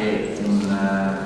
è una,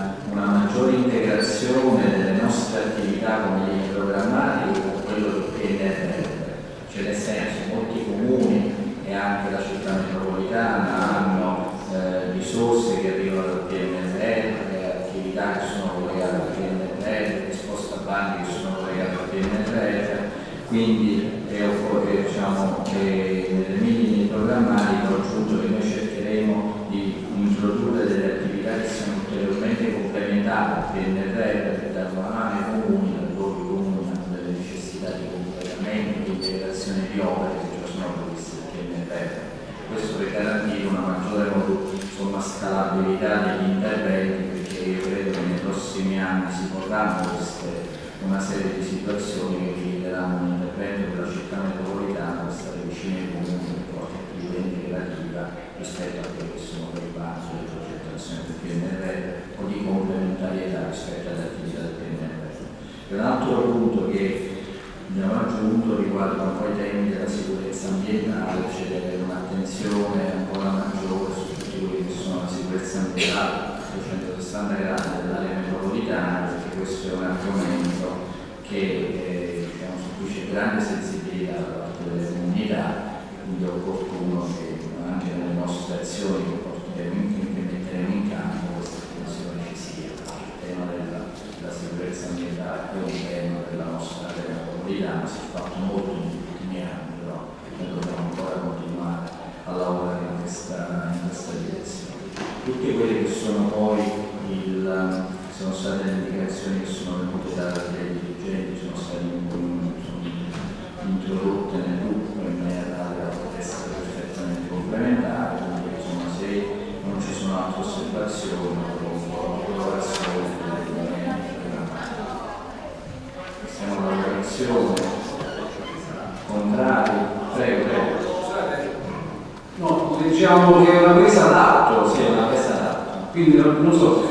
diciamo che è una presa d'atto, sì, è una presa d'atto. Quindi non, so se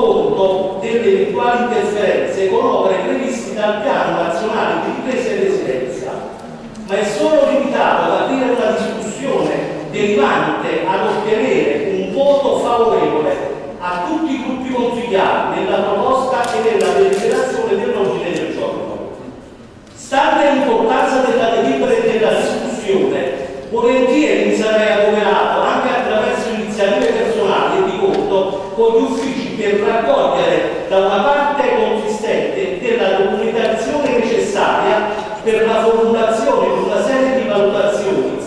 conto delle eventuali interferenze con opere previste dal piano nazionale di ripresa e residenza, ma è solo limitato ad aprire una discussione derivante ad ottenere un voto favorevole a tutti i gruppi consigliati nella proposta e nella deliberazione dell'ordine del giorno. Stante l'importanza della delibera e della discussione, volentieri mi sarei adoperato anche attraverso iniziative personali e di conto con gli uffici per raccogliere da una parte consistente della documentazione necessaria per la formulazione di una serie di valutazioni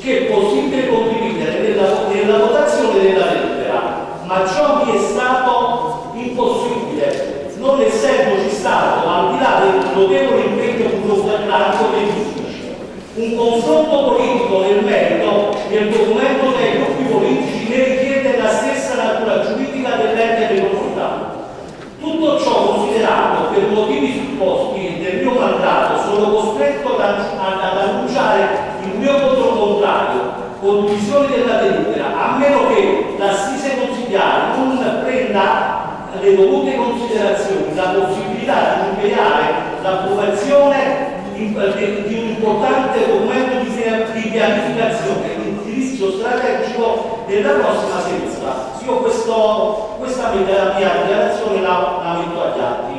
che è possibile condividere nella, nella votazione della lettera, ma ciò mi è stato impossibile, non essendoci stato, al di là del notevole impegno burocratico giudici un confronto politico nel merito del documento dei gruppi politici né ad, annunciare il mio voto contrario con divisione della delibera, a meno che l'assise consigliare non prenda le dovute considerazioni la possibilità di impegnare l'approvazione di, di, un importante documento di, di pianificazione, di indirizzo strategico della prossima seduta. Io questo, questa mia, dichiarazione la, la metto agli atti,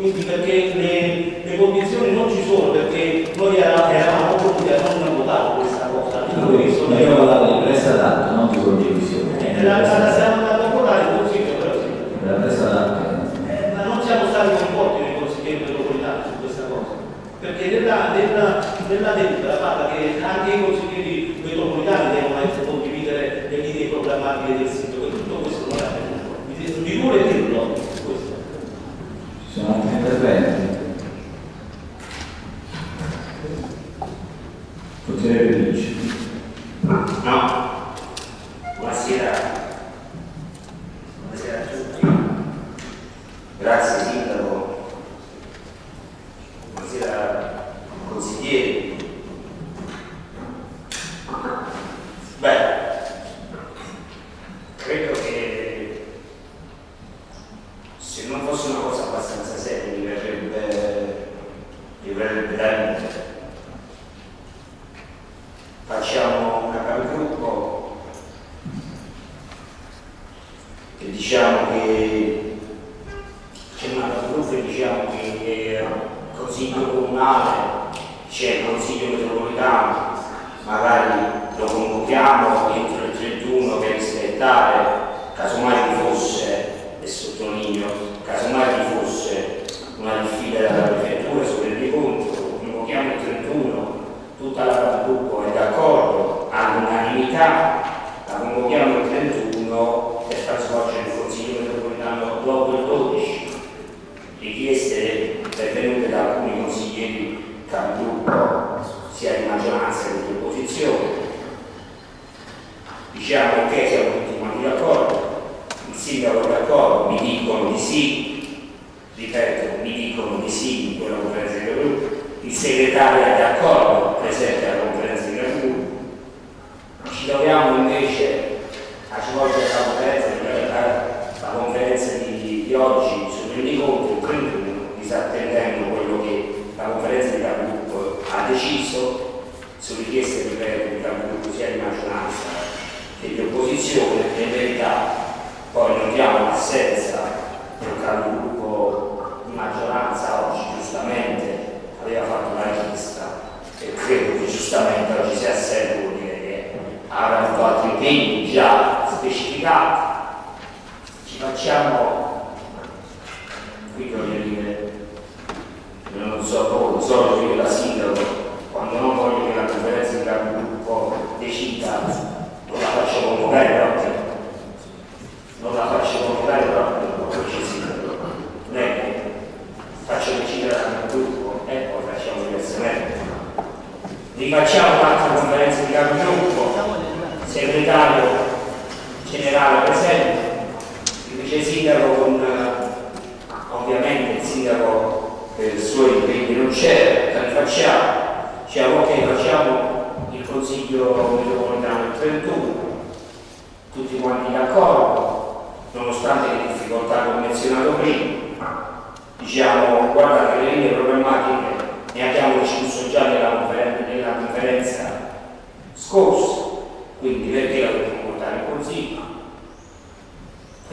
quindi perché le, le condizioni non ci sono, perché noi eravamo pronti a non votare questa cosa. Noi abbiamo parlato di presa d'atto, non di condivisione. Eh, la, la, siamo andati a votare il Consiglio, però sì. La presa d'atto. Eh, ma non siamo stati coinvolti nei consiglieri metropolitani su questa cosa, perché nella, nella, nella delibera parla che anche i consiglieri metropolitani devono condividere le linee programmatiche del sindaco e tutto questo non è avvenuto. Mi, vuole dirlo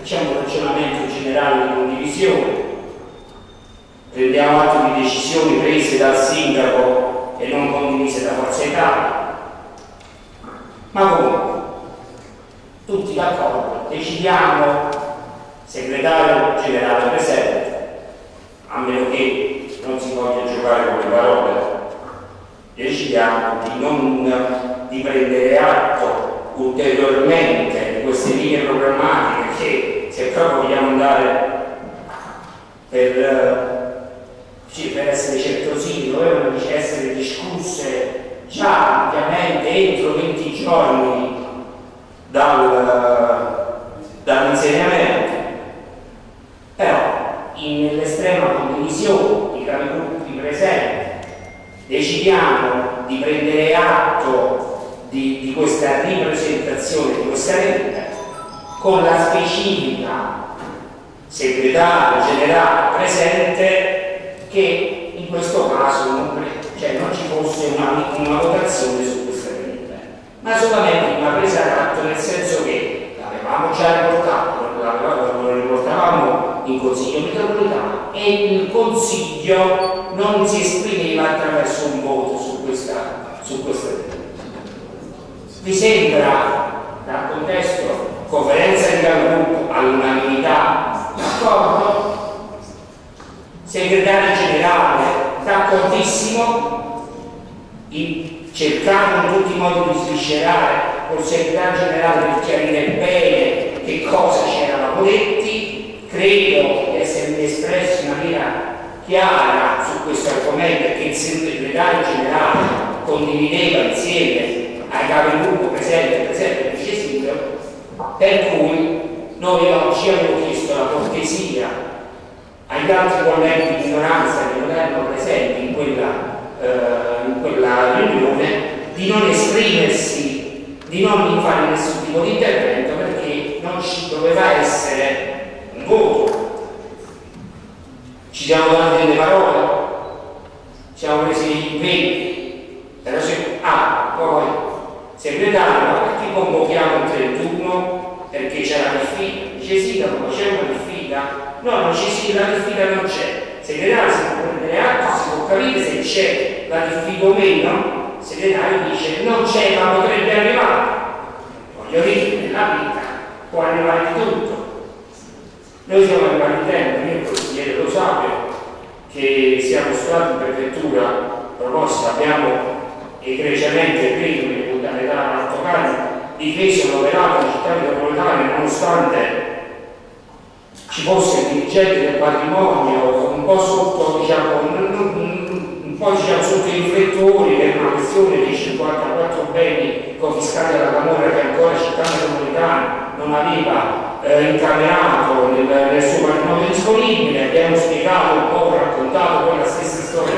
facciamo un ragionamento generale di condivisione. Prendiamo atto di decisioni prese dal sindaco e non condivise da Forza Italia. Ma comunque tutti d'accordo decidiamo segretario generale presente a meno che non si voglia giocare con le parole, decidiamo di non di prendere atto ulteriormente di queste linee programmatiche che se proprio vogliamo andare per, sì, per essere certosini dovevano essere discusse giorni dal, dall'insegnamento, però nell'estrema condivisione i capigruppi presenti decidiamo di prendere atto di, di questa ripresentazione di questa legge con la specifica segretario generale presente che in questo caso non, cioè non ci fosse una, una votazione su questa legge, ma solamente una presa d'atto nel senso che l'avevamo già riportato, lo riportavamo in consiglio metropolitano e il consiglio non si esprimeva attraverso un voto su questa, su questa legge. Vi sembra dal contesto conferenza di capigruppo all'unanimità. D'accordo? Segretario generale d'accordissimo? Cercando in tutti i modi di sviscerare col segretario generale per chiarire bene che cosa c'erano detti credo di essermi espresso in maniera chiara su questo argomento e che il segretario generale condivideva insieme ai capigruppo presenti e presenti il vice sindaco per cui noi oggi abbiamo chiesto la cortesia agli altri colleghi di minoranza che non erano presenti in quella, eh, in quella riunione di non esprimersi, di non fare nessun tipo di intervento perché non ci doveva essere un voto. Ci siamo dati delle parole, ci siamo presi impegni, però se, ah, poi segretario, ma perché convochiamo il 31? Perché c'è la diffida? Dice sì, ma c'è una diffida? No, non ci sia, la diffida non c'è. Segretario si può prendere atto, si può capire se c'è la diffida o meno. Il segretario dice non c'è, ma potrebbe arrivare. Voglio dire, nella vita può arrivare tutto. Noi siamo arrivati in tempo, io il consigliere lo sappia, che siamo stati in prefettura proposta, abbiamo egregiamente credo dare l'autocarro difeso l'operato della città metropolitana nonostante ci fosse il dirigente del patrimonio un po' sotto diciamo un, po' diciamo sotto i riflettori per una questione di 54 beni confiscati alla Camorra che ancora la città metropolitana non aveva eh, incamerato nel, nel suo patrimonio disponibile. Abbiamo spiegato un po' raccontato poi la stessa storia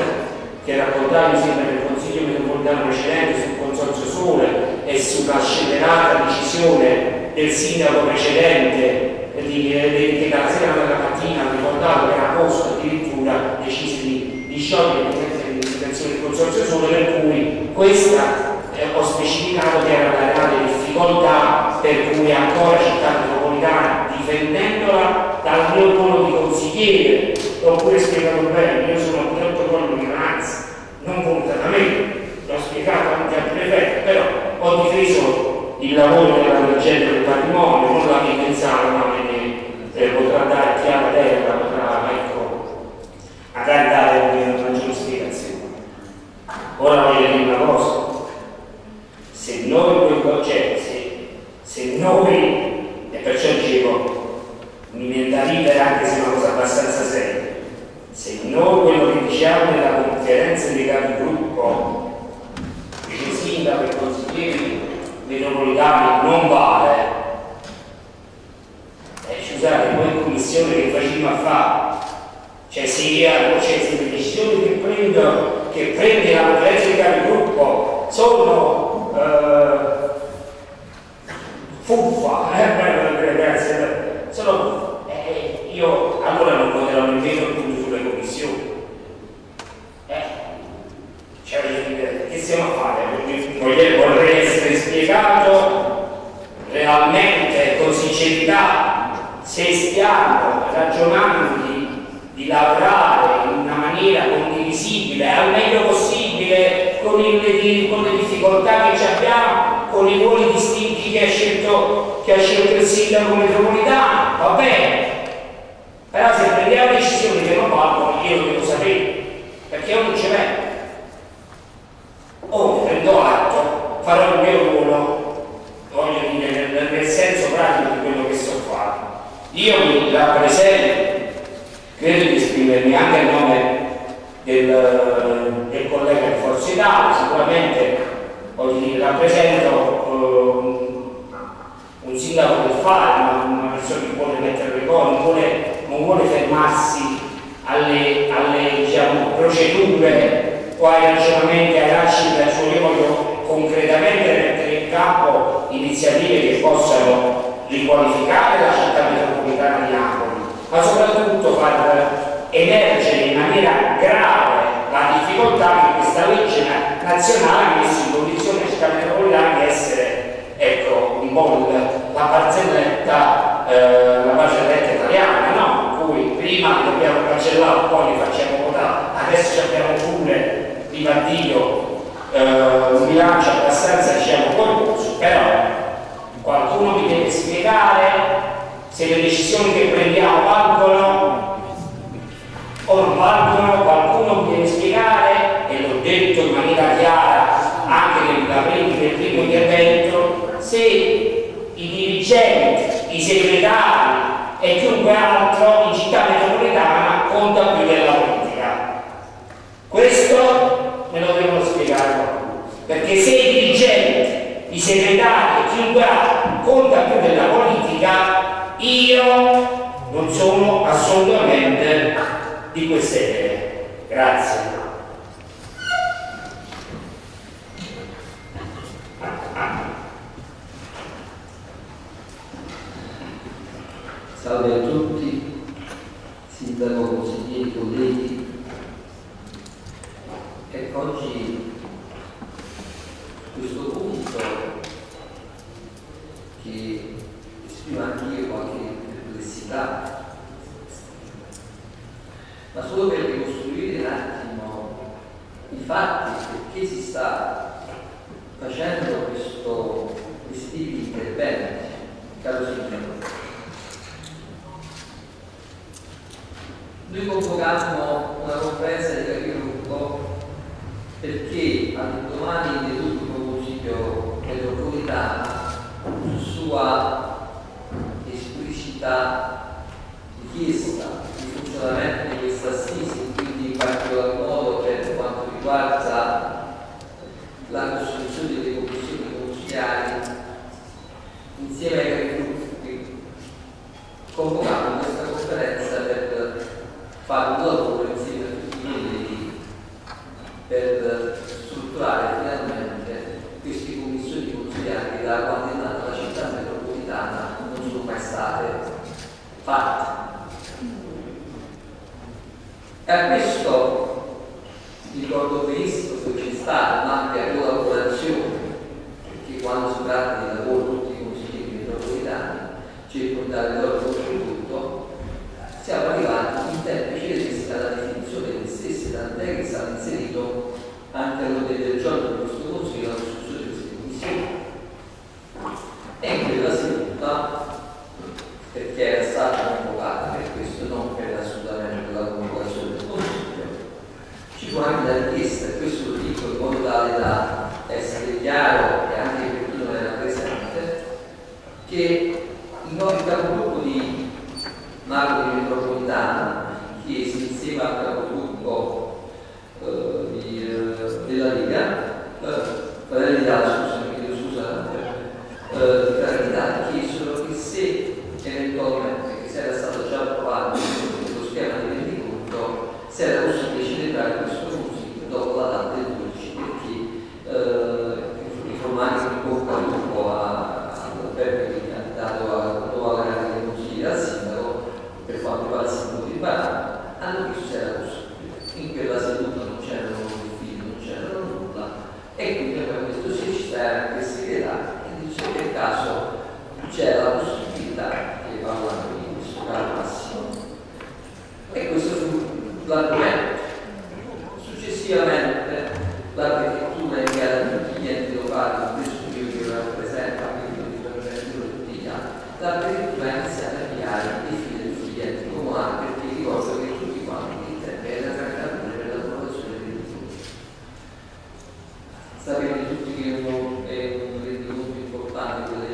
che raccontavi insieme nel Metropolitano precedente sul Consorzio Sole e sulla scellerata decisione del sindaco precedente di, che dalla sera alla mattina. Ha ricordato che era posto addirittura decise di, di sciogliere l'intenzione del Consorzio Sole per cui questa eh, ho specificato che era la reale difficoltà per cui ancora città metropolitana difendendola dal mio ruolo di consigliere l'ho pure spiegato bene io sono un protocollo di minoranza non volutamente. l'ho spiegato anche al prefetto però ho difeso il lavoro della dirigente del patrimonio non la mia pensata ma me ne eh, potrà dare chiara terra potrà ecco magari dare una maggiore spiegazione. Ora voglio dire una cosa. Se noi cioè, se, noi e perciò dicevo mi viene da ridere anche se è una cosa abbastanza seria se noi quello che diciamo nella conferenza dei capigruppo sindaco e consiglieri metropolitani non vale. Eh, scusate poi in commissione che facciamo a fare cioè se cioè, se le decisioni che prendo che prende la conferenza dei capigruppo sono eh, fuffa eh, sono eh, io allora non voterò nemmeno più sulle commissioni cioè che stiamo a fare? vorrei essere spiegato realmente con sincerità se stiamo ragionando di, di lavorare in una maniera condivisibile al meglio possibile con, il, con le difficoltà che abbiamo con i ruoli distinti che ha scelto, che ha scelto il sindaco metropolitano va bene però se prendiamo decisioni che non valgono io lo devo sapere perché io non ce l'ho o prendo atto farò il mio ruolo voglio dire nel, nel senso pratico di quello che sto facendo rappresento credo di esprimermi anche a nome del, del collega di Forza Italia. Sicuramente dire rappresento uh, un sindaco che fa, una, persona che vuole mettere le cose, non vuole, non vuole fermarsi alle, alle diciamo, procedure o ai ragionamenti, ai lasci del suo io voglio concretamente mettere in campo iniziative che possano riqualificare la città metropolitana ma soprattutto far emergere in maniera grave la difficoltà che questa legge nazionale ha messo in condizione la città metropolitana di essere ecco, un po' la barzelletta, eh, la barzelletta italiana, no? In cui prima dobbiamo cancellare, poi li facciamo votare, adesso abbiamo pure, Dio, eh, un bilancio abbastanza diciamo corposo, però qualcuno mi deve spiegare se le decisioni che prendiamo valgono o non valgono, qualcuno mi deve spiegare, e l'ho detto in maniera chiara anche nel, nel primo intervento, se i dirigenti, i segretari e chiunque altro in città metropolitana conta più della politica. Questo me lo devono spiegare perché se i dirigenti, i segretari e chiunque altro io non sono assolutamente di queste idee. Grazie. Salve a tutti, sindaco, consiglieri, colleghi. Ecco, oggi questo punto che esprimo anche io qualche perplessità ma solo per ricostruire un attimo i fatti perché si sta facendo questo, questi interventi, caro signore. Noi convocammo una conferenza di capigruppo perché all'indomani dell'ultimo consiglio metropolitano su sua esplicita richiesta di funzionamento di questa assisi, quindi in particolar modo per quanto riguarda la costruzione delle commissioni consigliari, insieme ai capigruppi convocammo questa conferenza per fare un lavoro insieme a tutti i colleghi per strutturare finalmente queste commissioni consigliari che da quando è nata la città metropolitana non sono mai state fatte. E a questo ricordo benissimo che c'è stata un'ampia collaborazione, perché quando si tratta di lavoro tutti i consiglieri metropolitani dare il loro contributo, siamo arrivati in tempi celesti alla definizione delle stesse, tant'è che stato inserito anche all'ordine del giorno di questo consiglio la discussione di queste commissioni. E in quella seduta, perché era stata convocata per questo, non per assolutamente la convocazione del consiglio, ci fu anche la richiesta, questo lo dico in modo tale da essere chiaro e anche per chi non era presente, che i nuovi capogruppo di Napoli metropolitana, chiesi insieme al capogruppo eh, di, eh, della Lega, eh, Fratelli d'Italia, scusami, chiedo scusa, eh, di Fratelli d'Italia, chiesero che se eventualmente, che se era stato già approvato lo schema di rendiconto, se era possibile celebrare questo consiglio dopo la data del 12, perché eh, informati in bocca al lupo all'Alberto che è candidato a nuova gara dei consigli al sindaco per quanto riguarda il sindaco di Barano, hanno chiesto se era possibile. In quella seduta non c'erano uffici, non c'erano nulla, e quindi abbiamo questo sì, ci sta anche il segretario, e dice che per caso c'era la possibilità che parlando di questo caro Massimo. E questo fu l'argomento. Successivamente la prefettura è inviata a tutti gli enti locali, compreso io che ero presente, anche io di prefettura e tutti gli altri, la prefettura ha iniziato a inviare i fili di tutti gli enti comunali perché ricordo che tutti quanti il tempo era candidatura per l'approvazione del rendiconto. Sapete tutti che è un, è un rendiconto importante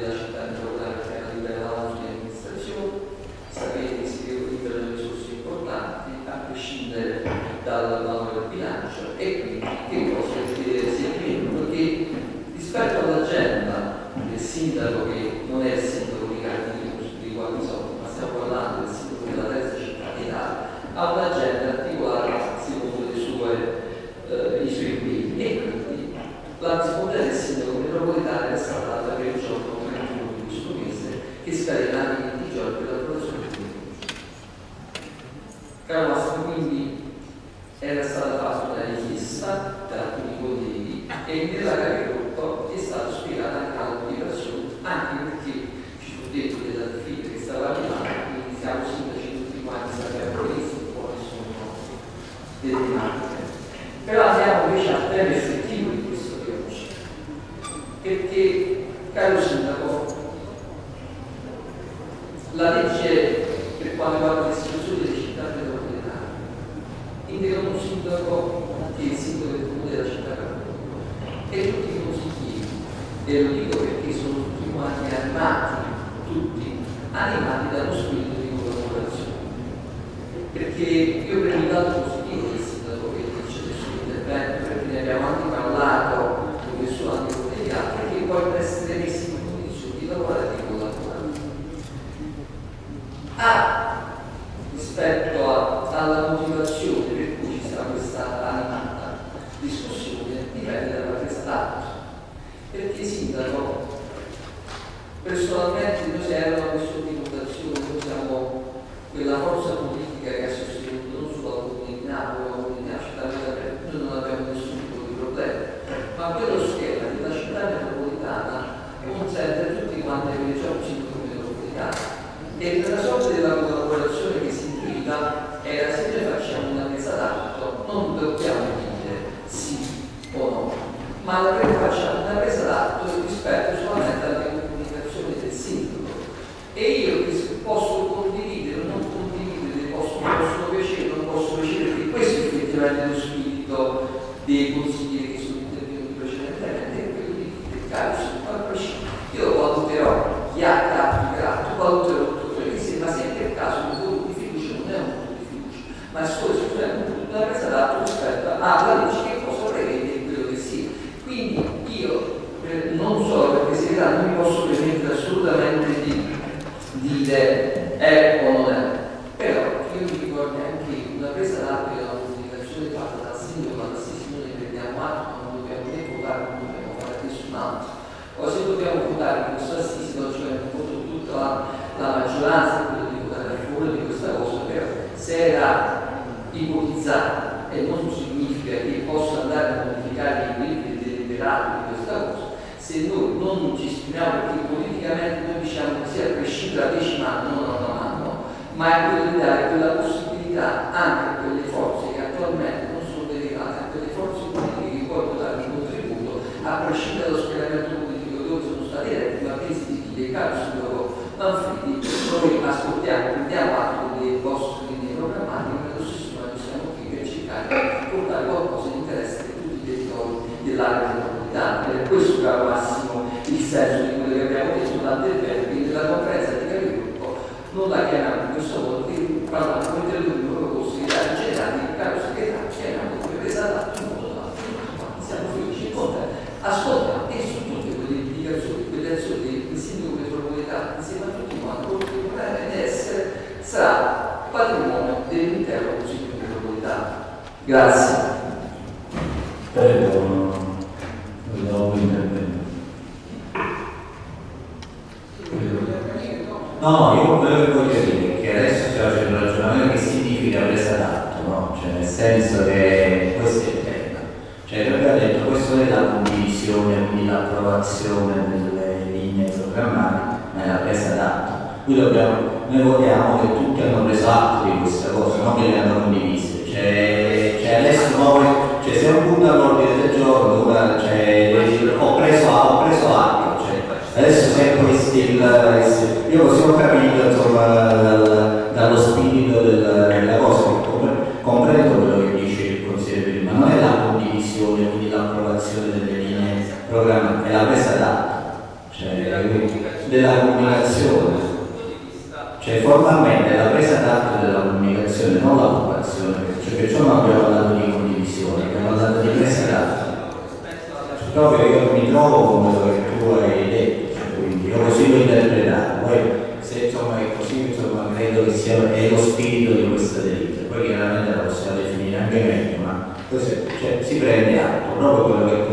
proprio io mi trovo con quello che tu hai detto, cioè, quindi io così lo interpretato, poi se insomma è così, insomma credo che sia lo spirito di questa delizia, poi chiaramente la possiamo definire anche meglio, ma cioè, si prende atto, proprio quello che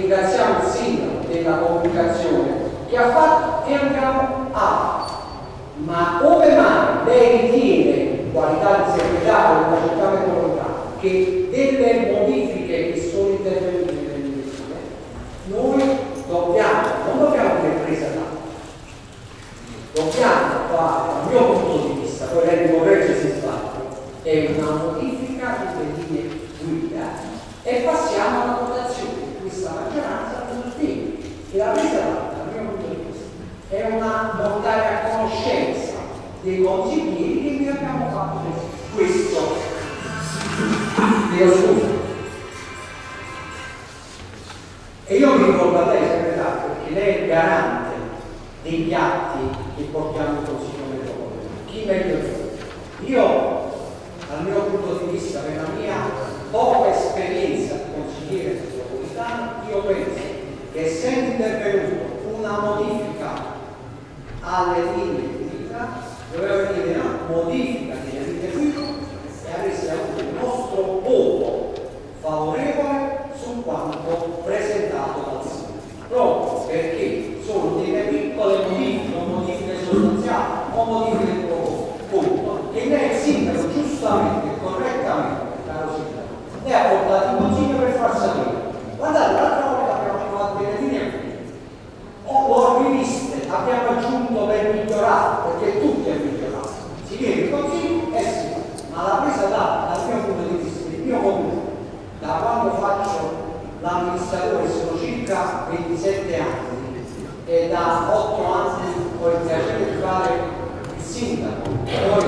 ringraziamo il sindaco della comunicazione che ha fatto e andiamo a ma come mai lei ritiene qualità di segretario della città metropolitana che delle modifiche che sono intervenute nelle misure noi dobbiamo, non dobbiamo dire presa d'atto dobbiamo fare, dal mio punto di vista, poi lei mi corregge se sbaglio, è una modifica delle linee guida e passiamo alla votazione. Questa maggioranza sostiene che la presa d'atto, dal mio punto di vista, è una portare a conoscenza dei consiglieri che noi abbiamo fatto questo. Dio scusa. E io mi ricordo a lei, segretario, perché lei è il garante degli atti che portiamo in Consiglio metropolitano. Chi meglio di? Io, dal mio punto di vista, per la mia poca esperienza di consigliere metropolitano, io penso che essendo intervenuto una modifica alle linee guida, doveva venire una modifica delle linee guida e avesse avuto il nostro voto favorevole su quanto presentato dal sindaco. Proprio perché sono delle piccole modifiche, non modifiche sostanziali, o modifiche di punto, che lei il sindaco giustamente e correttamente, caro sindaco, lei ha portato in consiglio per far sapere. Guardate, l'altra volta abbiamo fatto delle linee o l'ho riviste, abbiamo aggiunto per migliorare, perché tutto è migliorato. Si viene in consiglio e si fa. Ma la presa data dal mio punto di vista, il mio comune, da quando faccio l'amministratore sono circa 27 anni e da 8 anni ho il piacere di fare il sindaco. Poi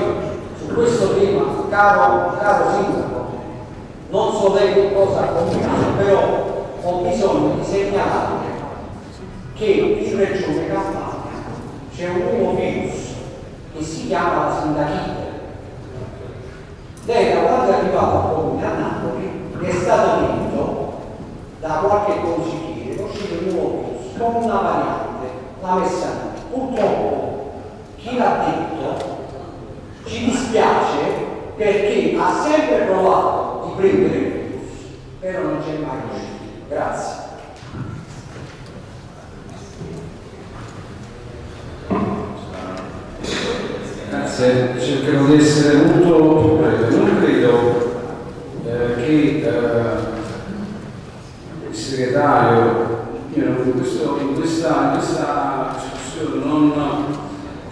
su questo tema, caro, caro sindaco, non so lei che cosa ha combinato, però ho bisogno di segnalare che in Regione Campania c'è un nuovo virus che si chiama la sindachite. Lei da quando è arrivato a Napoli è stato detto da qualche consigliere che uscito un nuovo virus con una variante, la messa Purtroppo chi l'ha detto ci dispiace perché ha sempre provato di prendere il virus, però non c'è mai riuscito. Grazie. Grazie, cercherò di essere molto breve. Non credo eh, che eh, il segretario, io in, questo, in, questa, in questa discussione non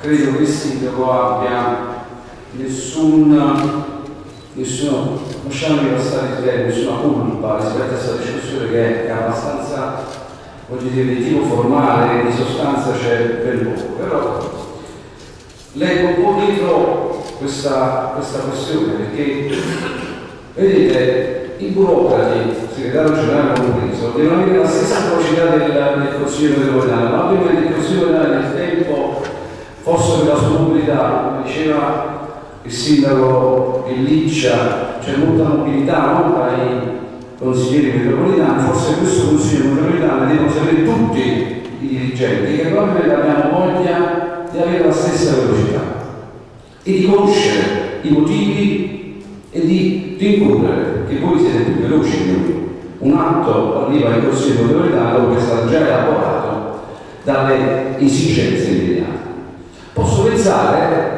credo che il sindaco abbia nessun, nessuno, lasciamomi passare il termine, nessuna colpa rispetto a questa discussione che è abbastanza, voglio dire, di tipo formale, di sostanza c'è ben poco, però leggo un po' dietro questa, questa questione perché vedete i burocrati, il segretario generale compreso, devono avere la stessa velocità del, del Consiglio metropolitano, ma ovviamente il Consiglio metropolitano nel tempo, forse per la sua mobilità, come diceva il sindaco Liccia, c'è molta mobilità no? tra i consiglieri metropolitani, forse questo Consiglio metropolitano devono sapere tutti i dirigenti che probabilmente abbiamo voglia di avere la stessa velocità e di conoscere i motivi e di rincorrere che voi siete più veloci di noi. Un atto arriva in Consiglio metropolitano che è stato già elaborato dalle esigenze immediate. Posso pensare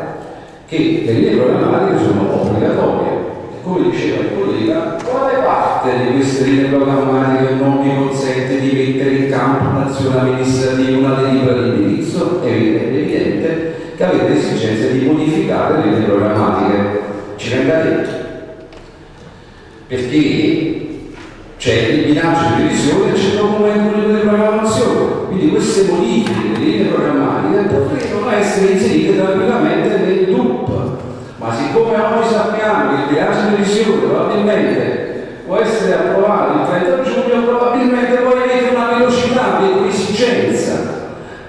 che le linee programmatiche sono obbligatorie come diceva il collega, quale parte di queste linee programmatiche non mi consente di mettere in campo un'azione amministrativa, una delibera di indirizzo? È evidente che avete esigenza di modificare le linee programmatiche. Ci venga detto. Perché c'è il bilancio di revisione e c'è documento unico di programmazione. Quindi queste modifiche delle linee programmatiche potrebbero essere inserite tranquillamente nel DUP. Ma siccome oggi sappiamo che il bilancio di revisione probabilmente può essere approvato il 30 giugno, probabilmente voi avete una velocità, avete un'esigenza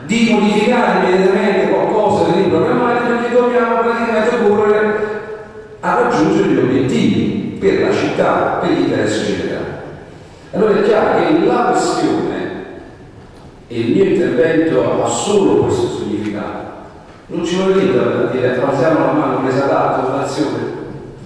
di modificare immediatamente qualcosa delle linee programmatiche perché dobbiamo praticamente correre a raggiungere gli obiettivi per la città, per gli interessi generali. Allora è chiaro che la questione e il mio intervento ha solo questo significato. Non ci vuole dire, dire alziamo la mano, presa d'atto, l'azione,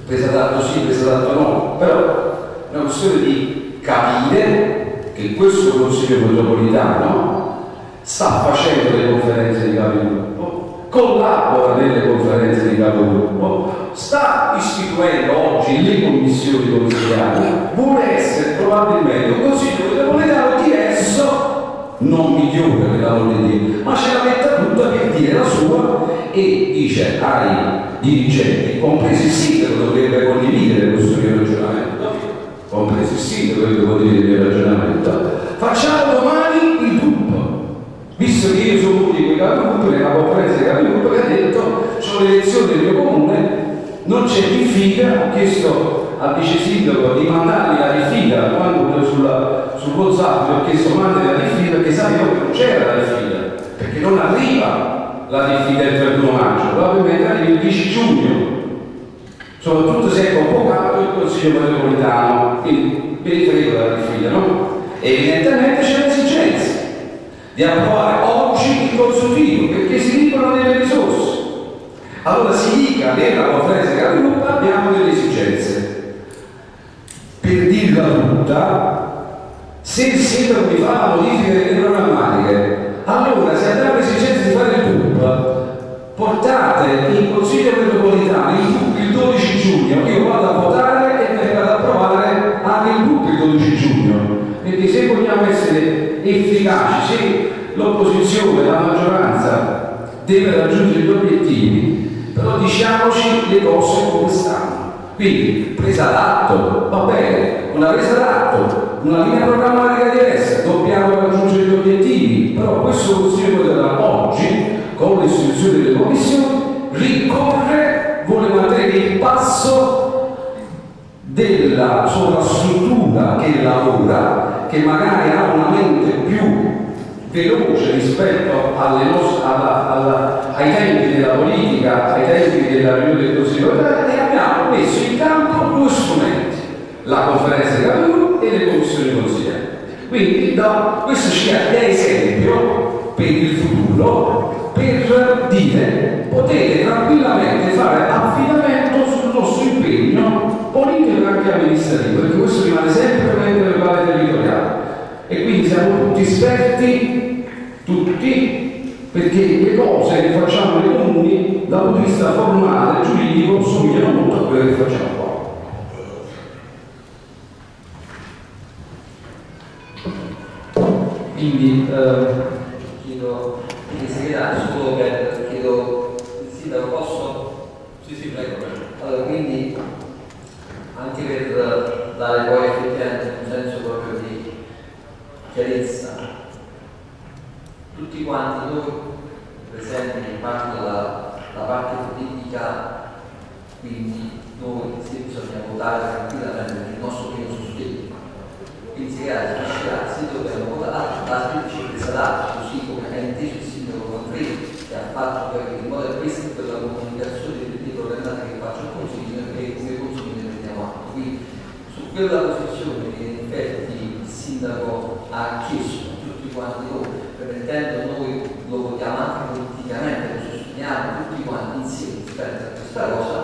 presa d'atto sì, presa d'atto no, però è una questione di capire che questo Consiglio metropolitano sta facendo le conferenze di capigruppo, collabora nelle conferenze di capigruppo, sta istituendo oggi le commissioni consigliari, vuole essere probabilmente un consiglio metropolitano diverso non migliore per l'amore di ma ce la metta tutta per dire la sua e dice ai dirigenti, compreso il sindaco dovrebbe condividere questo mio ragionamento, compreso il sindaco dovrebbe condividere il mio ragionamento, facciamo domani il gruppo, visto che io sono uno di quei capigruppo, nella conferenza dei capigruppo che ha detto, sono le elezioni del mio comune, non c'è diffida, ho chiesto al vice sindaco di mandarmi la diffida quando sulla, sul WhatsApp ho chiesto mandami la diffida perché sapevo che non c'era la diffida, perché non arriva la diffida il 31 maggio, probabilmente arriva il 10 giugno, soprattutto se è convocato il Consiglio metropolitano, quindi frego della diffida, no? E evidentemente c'è l'esigenza di approvare oggi il consultivo perché si dicono delle risorse. Allora si dica nella conferenza di capigruppo abbiamo delle esigenze. Per dirla tutta, se il sindaco mi fa la modifica delle programmatiche, allora se abbiamo esigenza di fare il PUP, portate in Consiglio metropolitano il il 12 giugno, io vado a votare e vengo ad approvare anche il PUP il 12 giugno, perché se vogliamo essere efficaci, se l'opposizione, la maggioranza deve raggiungere gli obiettivi, però diciamoci le cose come stanno. Quindi presa d'atto, va bene, una presa d'atto, una linea programmatica diversa, dobbiamo raggiungere gli obiettivi, però questo Consiglio da oggi, con l'istituzione delle commissioni, ricorre, vuole mantenere il passo della sovrastruttura che lavora, che magari ha una mente più veloce rispetto nostre, alla, alla, ai tempi della politica, ai tempi della riunione del Consiglio e abbiamo messo in campo due strumenti, la conferenza di capigruppo e le commissioni consigliari. Quindi da, questo ci è esempio per il futuro per dire potete tranquillamente fare affidamento sul nostro impegno politico e anche amministrativo, perché questo rimane sempre un ente locale territoriale e quindi siamo tutti esperti, tutti, perché le cose che facciamo nei comuni dal punto di vista formale giuridico somigliano molto a quelle che facciamo qua. Quindi eh, chiedo il segretario solo per chiedo il sindaco posso? Sì, sì, prego. prego. Allora quindi anche per dare poi effettivamente un senso proprio di chiarezza, tutti quanti noi presenti in parte della la parte politica, quindi noi sì, bisogna votare tranquillamente per il nostro primo sostegno. Quindi si crea sì dobbiamo votare, la presa d'atto, così come ha inteso il sindaco Manfredi, che ha fatto poi in modo questo per la comunicazione delle problematiche che faccio al consiglio e come consiglio ne prendiamo atto. Quindi su quella posizione che in effetti il sindaco ha chiesto a tutti quanti noi, permettendo noi lo votiamo anche politicamente, sosteniamo tutti quanti insieme rispetto a questa cosa,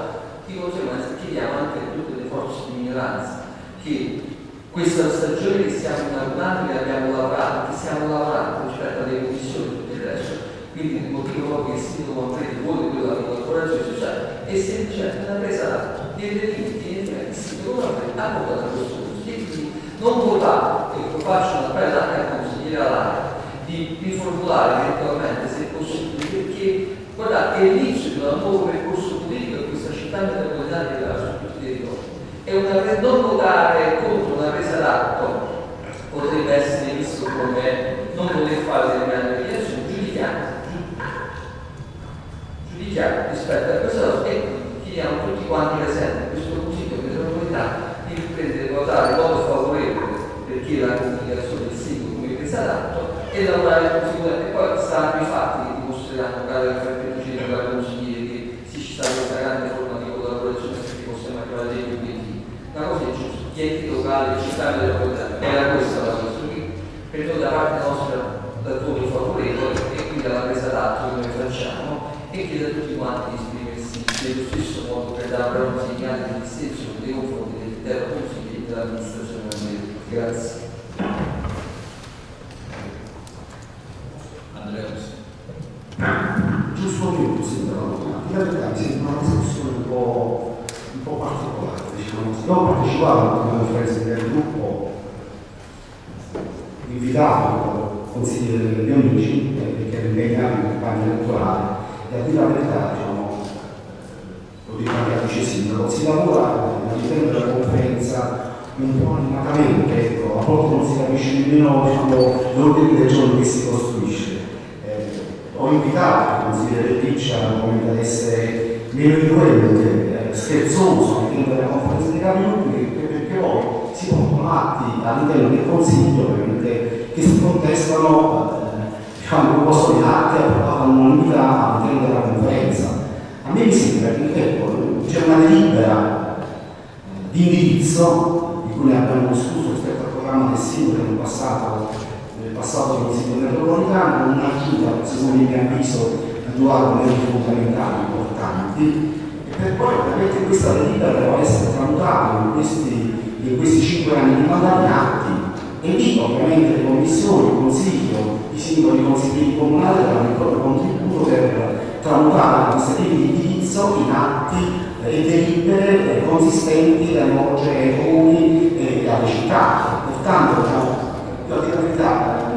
di conseguenza chiediamo anche a tutte le forze di minoranza che questa stagione che stiamo inaugurando, che abbiamo lavorato, che stiamo lavorando rispetto alle commissioni e tutto resto, quindi il motivo che il sindaco Manfredi vuole quella collaborazione sociale è semplicemente una presa dei delitti che il sindaco Manfredi ha votato questo e quindi non votare, ecco faccio una bella anche al consigliere Alare, di riformulare eventualmente guardate è l'inizio di un nuovo percorso politico in questa città metropolitana che i territori e una, non votare contro una presa d'atto. Potrebbe essere visto come non poter fare determinate dichiarazioni, giudichiamo, giudichiamo rispetto a questa cosa. E chiediamo tutti quanti presenti questo consiglio di metropolitana di riprendere a votare in modo favorevole perché la comunicazione del sindaco come presa d'atto e lavorare conseguentemente e poi saranno i fatti che dimostreranno cada effettivamente alle città della comunità. Era questa la soluzione, credo da parte nostra dal voto favorevole e quindi alla presa d'atto che noi facciamo e chiedo a tutti quanti di esprimersi nello stesso modo per dare un segnale di dissenso nei confronti dell'intero Consiglio e dell'amministrazione americana. Grazie. Andrea Giusto un minuto, sembra la verità mi sembra una discussione un po', un po particolare partecipato alla conferenza del gruppo invitato consigliere degli amici perché era impegnato in campagna elettorale e a dire la verità diciamo lo dico anche a vice sindaco si lavora all'interno della conferenza un po' animatamente ecco, a volte non si capisce nemmeno diciamo, l'ordine del giorno che si costruisce. Eh, ho invitato il consigliere Piccia ad essere meno influente, eh, scherzoso all'interno della conferenza dei capigruppi perché, poi si pongono atti all'interno del consiglio che si contestano eh, diciamo, un posto di atti approvati all'unanimità all'interno della conferenza. A me mi sembra che ecco, c'è una delibera eh, di indirizzo di cui ne abbiamo discusso rispetto al programma del sindaco nel passato nel passato del Consiglio metropolitano, un'aggiunta, secondo il mio avviso, a due argomenti fondamentali importanti, per poi ovviamente questa delibera deve essere tramutata in questi, in questi cinque anni di mandato in atti, e lì ovviamente le commissioni, il Consiglio, i singoli consiglieri comunali danno il proprio contributo per tramutare queste linee di indirizzo in atti e delibere eh, consistenti da rivolgere ai comuni e alle città. Pertanto, diciamo, io la verità,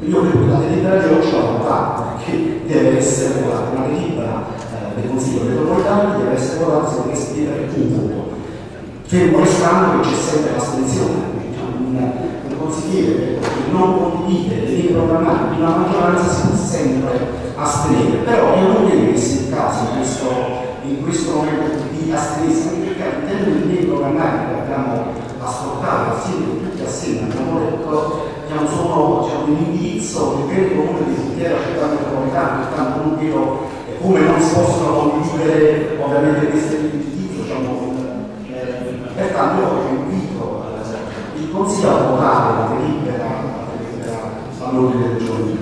io credo che la delibera di oggi la votata, perché deve essere una delibera eh, del Consiglio metropolitano deve essere votata se deve esprimere un voto. Fermo restando che c'è sempre l'astensione, diciamo, un, un consigliere che non condivide le linee programmatiche di una maggioranza si può sempre astenere, però io non credo che sia il caso in questo, in questo momento di astenersi, perché all'interno delle linee programmatiche che abbiamo ascoltato assieme tutti assieme abbiamo detto diciamo, sono diciamo, un indirizzo che il comune di l'intera città metropolitana pertanto non eh, come non si possono condividere ovviamente queste indirizzo diciamo, eh, pertanto io invito eh, il consiglio a votare la delibera, all'ordine del giorno.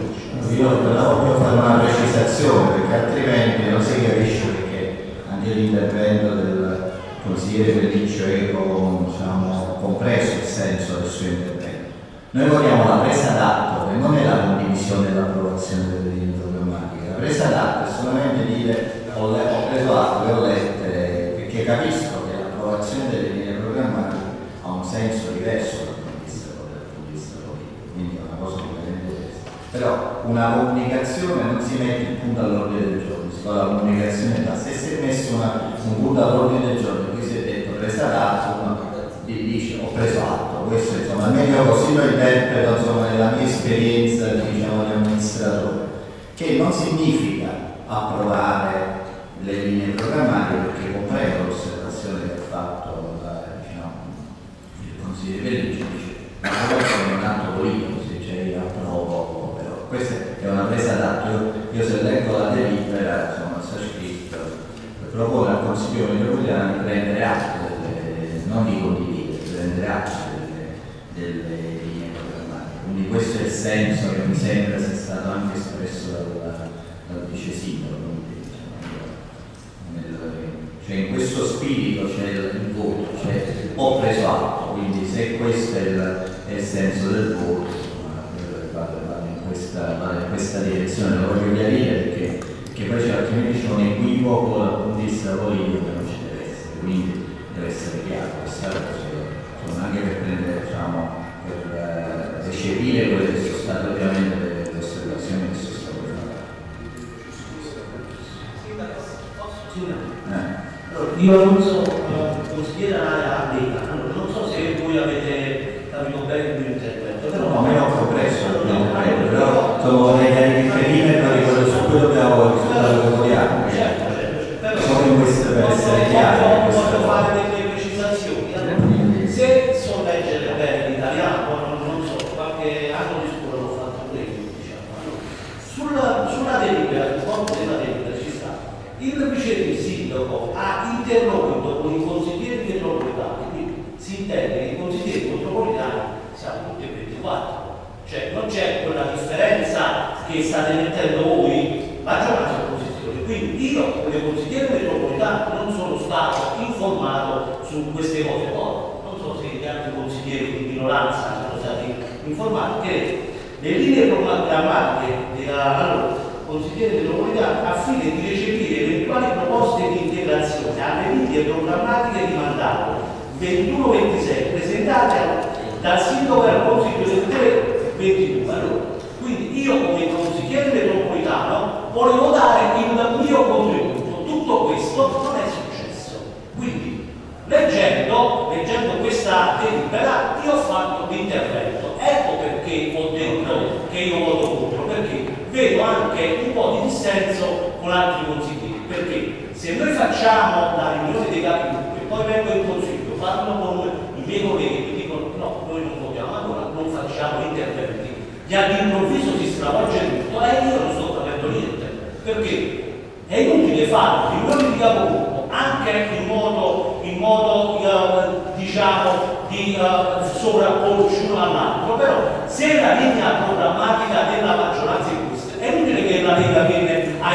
Io voglio fare una precisazione perché altrimenti non si capisce perché anche l'intervento del consigliere Pelliccio Eco diciamo, compreso il senso del suo intervento. Noi vogliamo la presa d'atto che non è la condivisione e l'approvazione delle linee presa d'atto è solamente dire ho, ho preso atto e ho lette perché capisco che l'approvazione delle linee programmatiche ha un senso diverso dal punto di vista, politico, quindi è una cosa completamente diversa. Però una comunicazione non si mette il punto all'ordine del giorno, si fa la comunicazione da se si è messo una- un punto all'ordine del giorno qui si è detto presa d'atto, di- dice ho preso atto, questo insomma almeno così lo interpreto insomma nella mia esperienza diciamo di amministratore, che non significa approvare le linee programmatiche perché comprendo l'osservazione che ha fatto la- diciamo, il consigliere Pellicci dice ma questo è un atto politico se c'è io approvo però questa è una presa d'atto. Io, se leggo la delibera insomma sta scritto propone al consiglio metropolitano di prendere atto delle, non di condividere di prendere atto delle, delle linee programmatiche. Quindi questo è il senso che mi sembra stato anche espresso dal, dal vice sindaco nel- cioè in questo spirito c'è il, voto, cioè ho preso atto, quindi se questo è il, è il senso del voto, eh, vado, in questa, in questa direzione, lo voglio chiarire perché, perché poi c'è altrimenti c'è un equivoco dal punto di vista politico che non ci deve essere, quindi deve essere chiaro questa cosa, anche per prendere, diciamo, per eh, recepire quelle che sono state ovviamente Allora, io non so, eh, consigliere Anaia che ho dentro, che io voto contro, perché vedo anche un po' di dissenso con altri consiglieri, perché se noi facciamo la riunione dei capigruppo e poi vengo in consiglio, parlo con i miei colleghi che dicono no, noi non votiamo, allora non facciamo interventi, gli all'improvviso si stravolge tutto e io non sto capendo niente, perché è inutile fare riunioni di capigruppo anche in modo, in modo eh, diciamo di eh, uh, sovrapporci uno all'altro, però se la linea programmatica della maggioranza è questa, è inutile che la Lega viene a,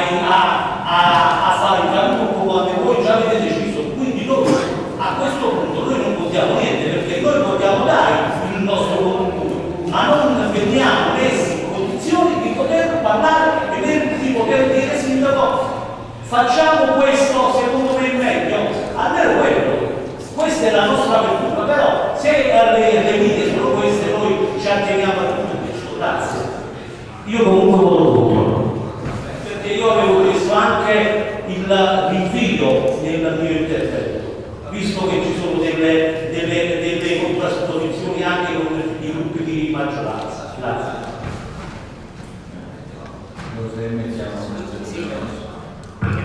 a, a, fare il cammino quando voi già avete deciso. Quindi noi a questo punto noi non votiamo niente perché noi vogliamo dare il nostro contributo, ma non veniamo messi in condizioni di poter parlare e di poter dire sindaco facciamo questo secondo me è meglio. Allora quello, questa è la nostra io comunque voto contro, perché io avevo messo anche il rinvio nel mio intervento, visto che ci sono delle, delle, delle contrasposizioni anche con i gruppi di maggioranza. Grazie.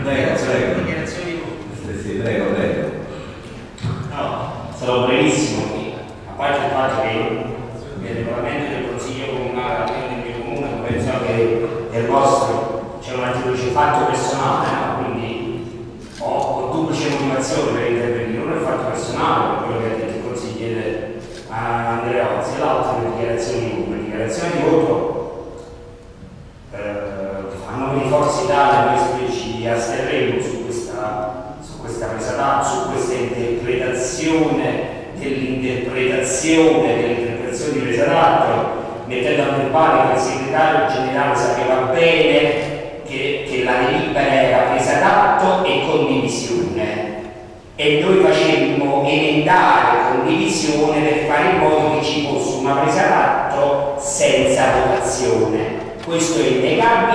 Prego, prego. Sì, prego, prego. No, sarò breve.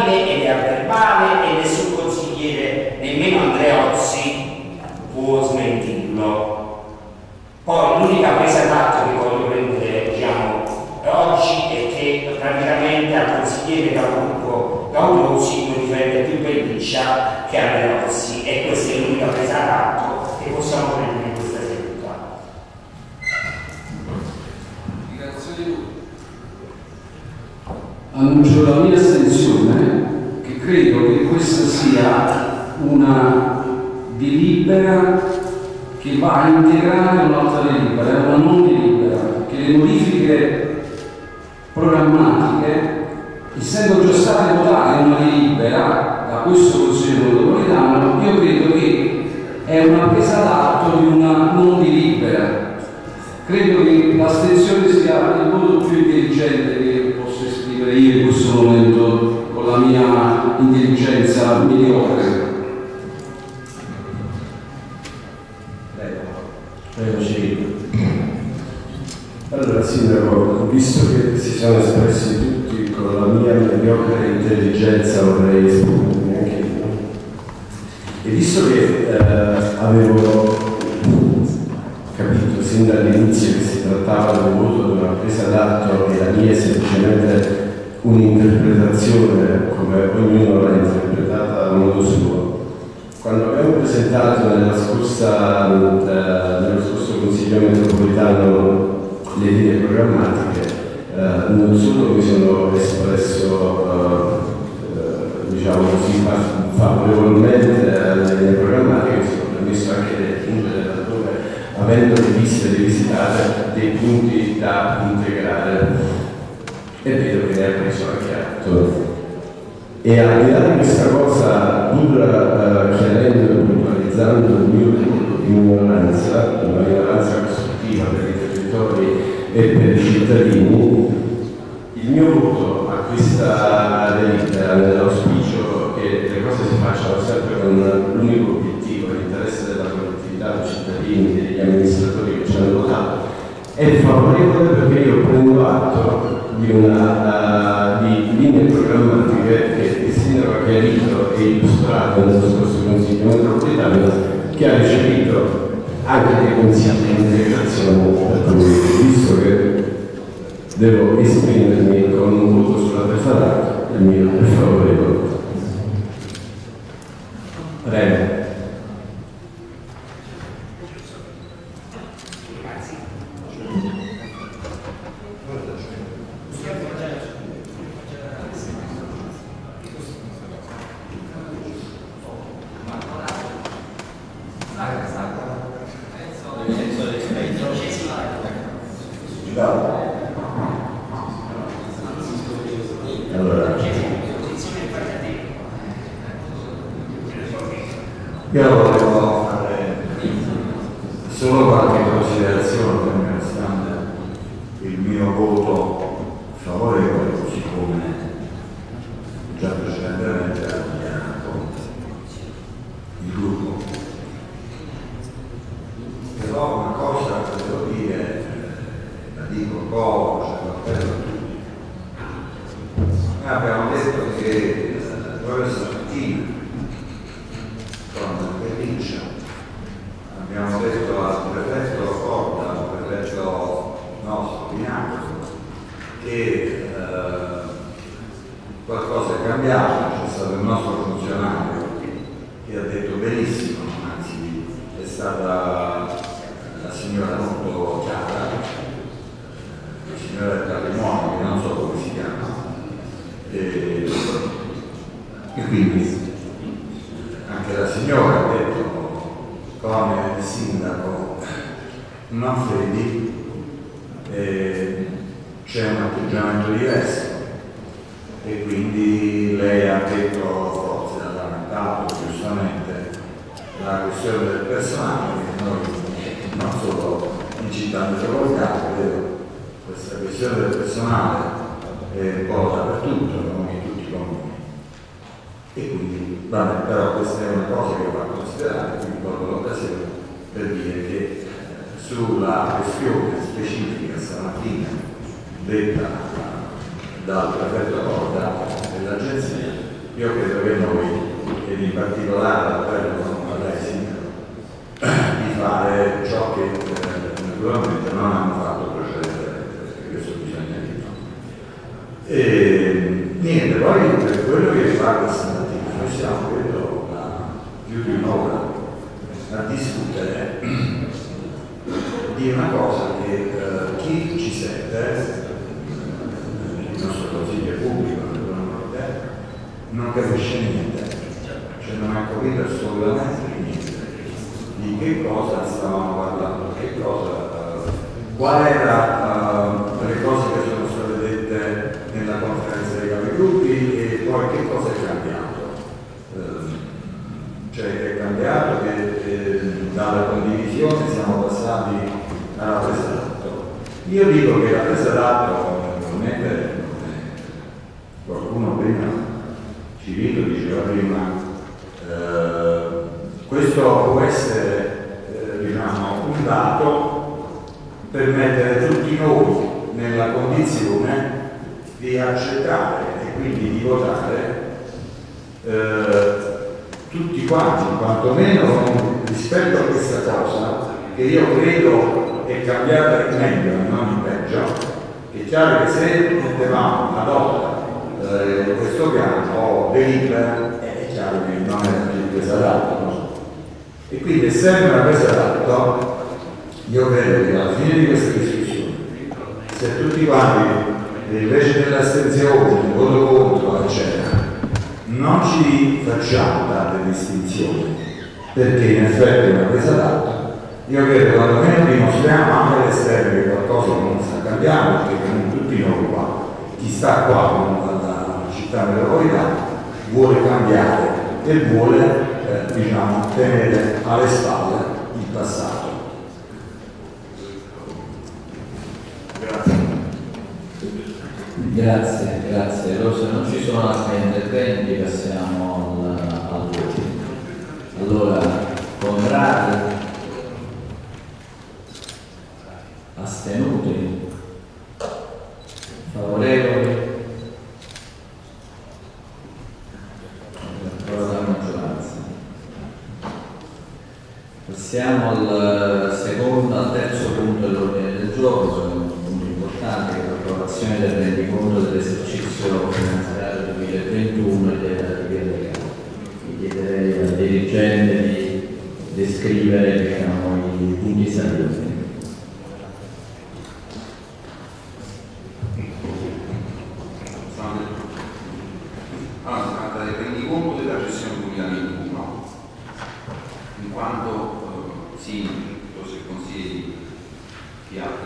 ed è a verbale e è sul consigliere nemmeno Andreotti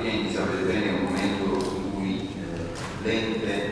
di altri enti, sapete bene è un momento in cui eh, l'ente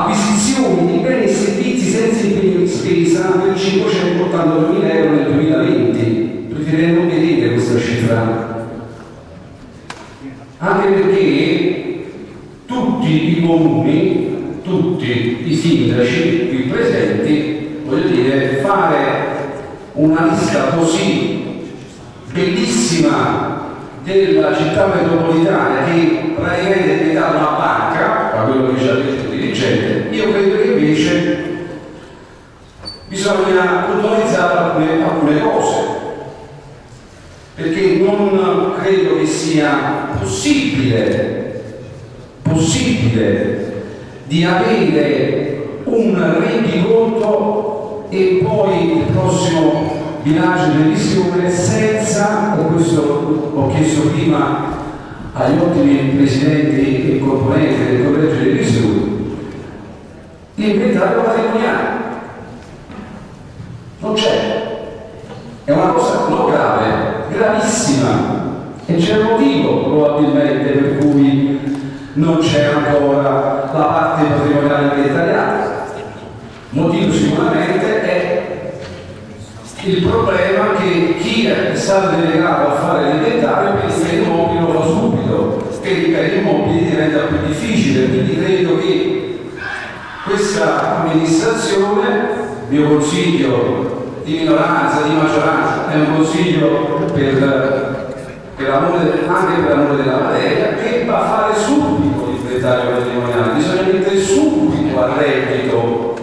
acquisizioni di beni e servizi senza impegno di spesa per 582.000 euro nel 2020. Preferirei non vedere questa cifra. Anche perché tutti i comuni, tutti i sindaci qui presenti, voglio dire, fare una lista così bellissima della città metropolitana che praticamente è diventata una banca, da quello che ci ha detto dirigente, io credo che invece bisogna puntualizzare alcune, alcune cose, perché non credo che sia possibile, possibile di avere un rendiconto e poi il prossimo bilancio di revisione senza, e questo ho chiesto prima agli ottimi presidenti e componenti del collegio di l'inventario patrimoniale. Non c'è. È una cosa non grave, gravissima. E c'è un motivo probabilmente per cui non c'è ancora la parte patrimoniale inventariata. Motivo sicuramente è il problema che chi è stato delegato a fare l'inventario pensa che l'immobile lo fa subito, che per gli immobili diventa più difficile, quindi credo che questa amministrazione, mio consiglio di minoranza, di maggioranza, è un consiglio per, per anche per l'amore della materia, che va a fare subito l'inventario patrimoniale, bisogna mettere subito a reddito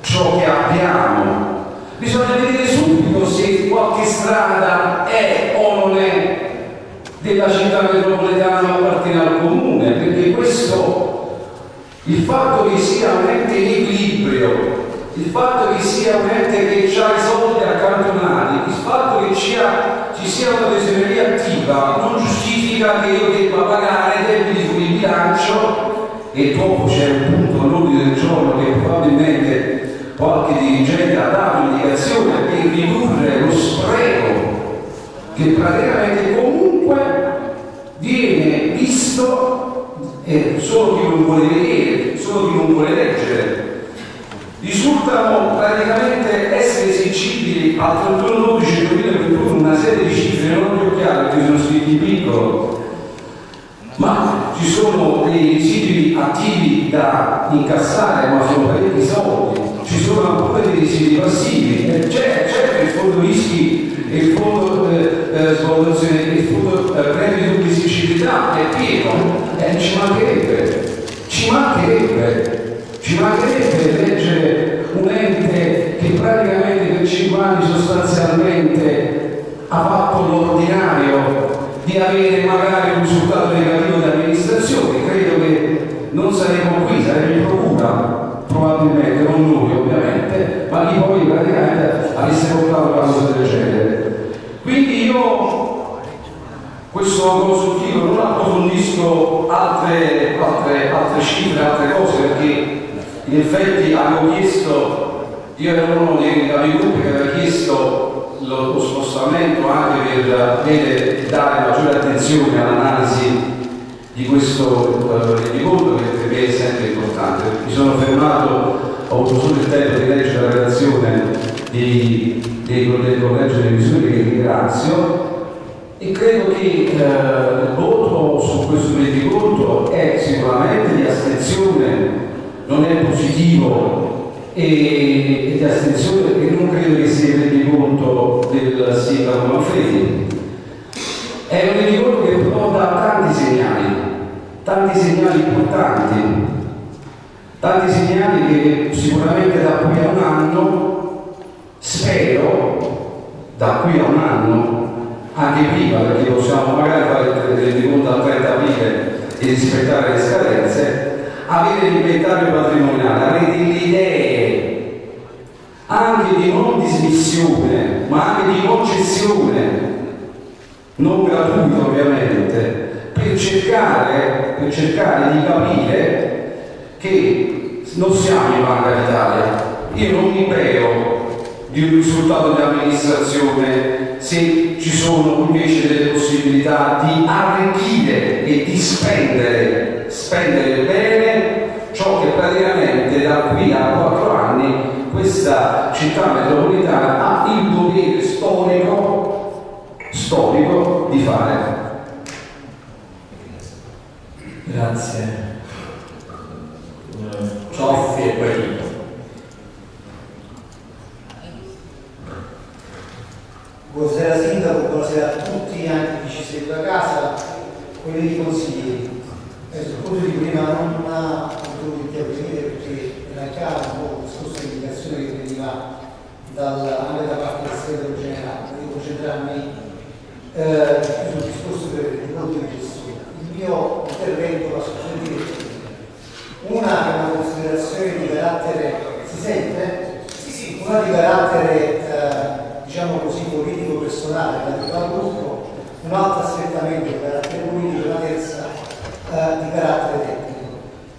ciò che abbiamo. Bisogna vedere subito se qualche strada è o non è della città metropolitana o appartiene al comune, perché questo, il fatto che sia un ente in equilibrio, il fatto che sia un ente che ha i soldi accantonati, il fatto che ci, ha, ci sia una tesoreria attiva non giustifica che io debba pagare debiti sul bilancio e dopo c'è un punto all'ordine del giorno che probabilmente qualche dirigente ha dato indicazione per ridurre lo spreco che praticamente comunque viene visto e solo chi non vuole vedere, solo chi non vuole leggere. Risultano praticamente essere esigibili al 31 12 2021 una serie di cifre non più chiare perché sono scritti in piccolo. Ma ci sono dei residui attivi da incassare ma sono parecchi soldi. Ci sono ancora dei residui passivi. C'è, c'è il fondo rischi il fondo eh, eh, il fondo eh, premi di pubblicità è pieno eh, ci mancherebbe ci mancherebbe ci mancherebbe leggere un ente che praticamente per 5 anni sostanzialmente ha fatto l'ordinario di avere magari un risultato negativo di amministrazione, credo che non saremo qui, saremo in procura, probabilmente, non noi ovviamente, ma chi poi praticamente avesse portato cosa del genere. Quindi io questo consultivo non approfondisco altre, altre, altre cifre, altre cose, perché in effetti avevo chiesto, io ero uno dei gruppi che aveva chiesto lo, lo spostamento anche per vedere, dare maggiore attenzione all'analisi di questo rendiconto che per me è sempre importante. Mi sono fermato, ho avuto solo il tempo di leggere la relazione di, dei, del collegio delle misure che ringrazio E credo che eh, il voto su questo rendiconto è sicuramente di astensione, non è positivo e, e di astensione e non credo che sia il rendiconto del sindaco Manfredi. È un rendiconto che però tanti segnali, tanti segnali importanti, tanti segnali che sicuramente da qui a un anno, spero, da qui a un anno, anche prima, perché possiamo magari fare il rendiconto al 30 aprile e rispettare le scadenze, avere l'inventario patrimoniale, avere delle idee anche di non dismissione, ma anche di concessione, non gratuita ovviamente, per cercare, per cercare di capire che non siamo in Banca d'Italia. Io non mi prego di un risultato di amministrazione se ci sono invece delle possibilità di arricchire e di spendere, spendere bene ciò che praticamente da qui a quattro anni questa città metropolitana ha il dovere storico, storico di fare. Grazie. Cioffi e poi Tito. Buonasera Sindaco, buonasera a tutti, anche chi ci segue a casa, quelli di consiglieri. Eh, sul punto di prima non ha potuto intervenire perché chiaro un po' discorso di indicazione che veniva dal, anche da parte del segretario generale, devo concentrarmi eh, sul discorso del conto di gestione. Il mio intervento va su tre direzioni. Una è una considerazione di carattere, si sente? Sì, sì, una di carattere eh, diciamo così, politico personale relativo al gruppo, un altro strettamente di carattere politico e una terza eh, di carattere tecnico.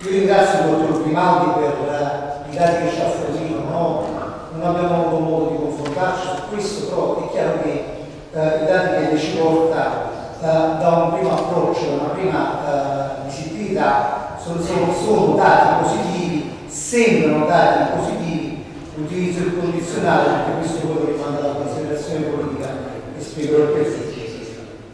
Io ringrazio il dottor Grimaldi per eh, i dati che ci ha fornito, no? non abbiamo avuto modo di confrontarci su questo, però è chiaro che eh, i dati che ci porta eh, da un primo approccio, da una prima eh, visibilità, sono, sono, sono dati positivi, sembrano dati positivi l'utilizzo del condizionale, perché questo poi lo rimanda alla considerazione politica spiego il perché.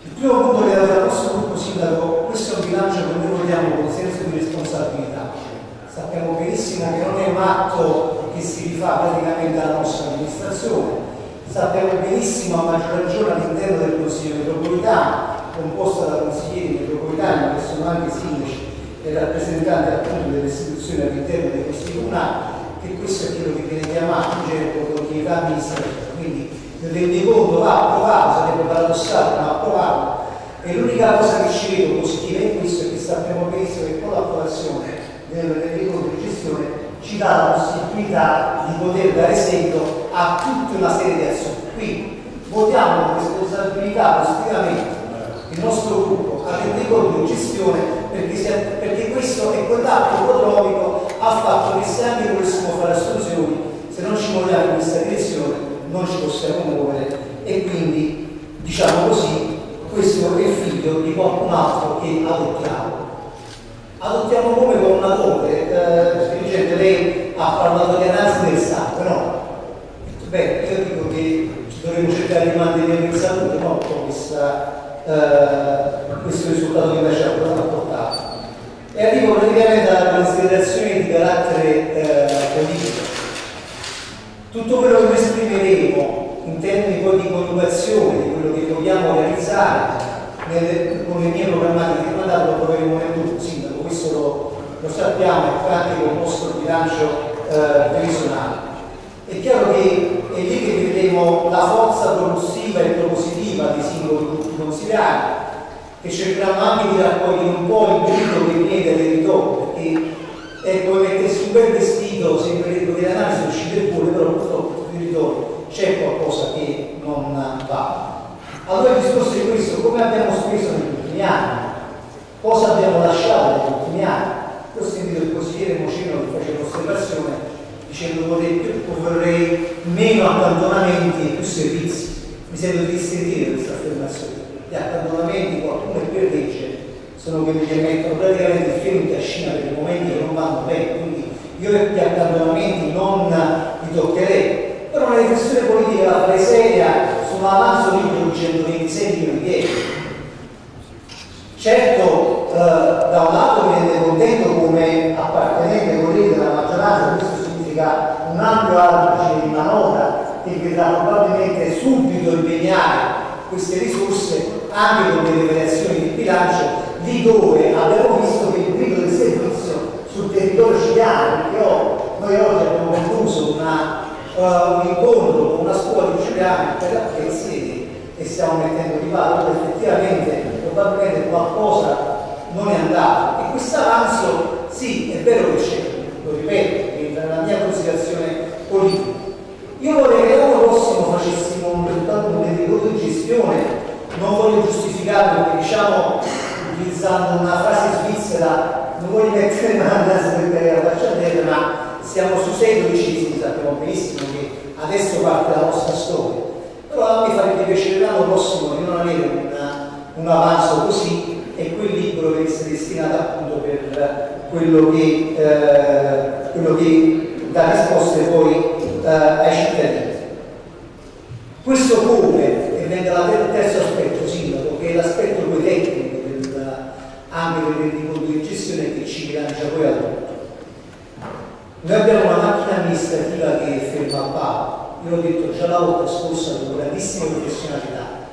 Il primo punto che ha dato al nostro gruppo sindaco, questo è un bilancio che noi vogliamo con senso di responsabilità. Sappiamo benissimo che non è un atto che si rifà praticamente alla nostra amministrazione, sappiamo benissimo a maggior ragione all'interno del Consiglio metropolitano, composto da consiglieri metropolitani che sono anche sindaci e rappresentanti appunto delle istituzioni all'interno dei consigli comunali, che questo è quello che viene chiamato in gergo continuità amministrativa. Il rendiconto va approvato, sarebbe paradossale, ma approvato. E l'unica cosa che ci vedo positiva in questo è che sappiamo benissimo che con l'approvazione del rendiconto di gestione ci dà la possibilità di poter dare seguito a tutta una serie di azioni. Quindi votiamo con responsabilità positivamente il nostro gruppo al rendiconto di gestione perché, perché questo è quell'atto economico ha fatto che se anche volessimo fare assunzioni, se non ci muoviamo in questa direzione non ci possiamo muovere e quindi diciamo così questo è figlio di qualcun altro che adottiamo. Adottiamo come con una torre, eh, dirigente lei ha parlato di analisi del sangue, no? Beh, io dico che dovremmo cercare di mantenere in salute no? con questa, eh, questo risultato che invece ha portato. E arrivo praticamente alla considerazione di carattere eh, politico. Tutto quello che noi esprimeremo in termini poi di coniugazione di quello che vogliamo realizzare nelle, con le mie programmatiche di mandato lo troveremo nel gruppo sindaco, questo lo, lo sappiamo, è anche con il nostro bilancio eh, previsionale. È chiaro che è lì che vedremo la forza propulsiva e propositiva dei singoli gruppi consigliari, che cercheranno anche di raccogliere un po' il grido che viene dai territori, perché è come mettersi un bel vestito, sembrerebbe che l'analisi uscite pure, però purtroppo sul territorio c'è qualcosa che non va. Allora il discorso è questo, come abbiamo speso negli ultimi anni, cosa abbiamo lasciato negli ultimi anni. Io ho sentito il consigliere Mocino che faceva un'osservazione dicendo vorrei, vorrei meno accantonamenti e più servizi. Mi sento di sentire questa affermazione. Gli accantonamenti, qualcuno è per legge, sono quelli che mettono praticamente il fieno in cascina per momenti che non vanno bene, quindi io gli accantonamenti non li toccherei. Però una riflessione politica la farei seria su un avanzo libro di 126 milioni di euro. Certo, eh, da un lato mi rende contento come appartenente colleghi della maggioranza, questo significa un ampio argine di manovra che vedrà probabilmente subito impegnare queste risorse anche con delle variazioni di bilancio lì dove abbiamo visto che il grido del servizio sul territorio ciliano, oh, noi oggi abbiamo concluso una, uh, un incontro con una scuola di Giuliano per la sede e stiamo mettendo di valore effettivamente probabilmente qualcosa non è andato. E questo avanzo sì è vero che c'è lo ripeto entra nella mia considerazione politica. Io vorrei che l'anno prossimo facessimo un risultato di gestione non voglio giustificarlo perché diciamo utilizzando una frase svizzera non voglio mettere mano alla faccia terra ma siamo su sei dodicesimi sappiamo benissimo che adesso parte la nostra storia. Però me farebbe piacere l'anno prossimo di non avere una, un avanzo così e quel libro che essere destinato appunto per quello che, eh, quello che dà risposte poi eh, ai cittadini. Questo come venga il terzo aspetto, sindaco, che è l'aspetto del, anche del rendiconto di gestione che ci bilancia poi a tutto. Noi abbiamo una macchina amministrativa che ferma a palo, io l'ho detto già la volta scorsa con grandissima professionalità.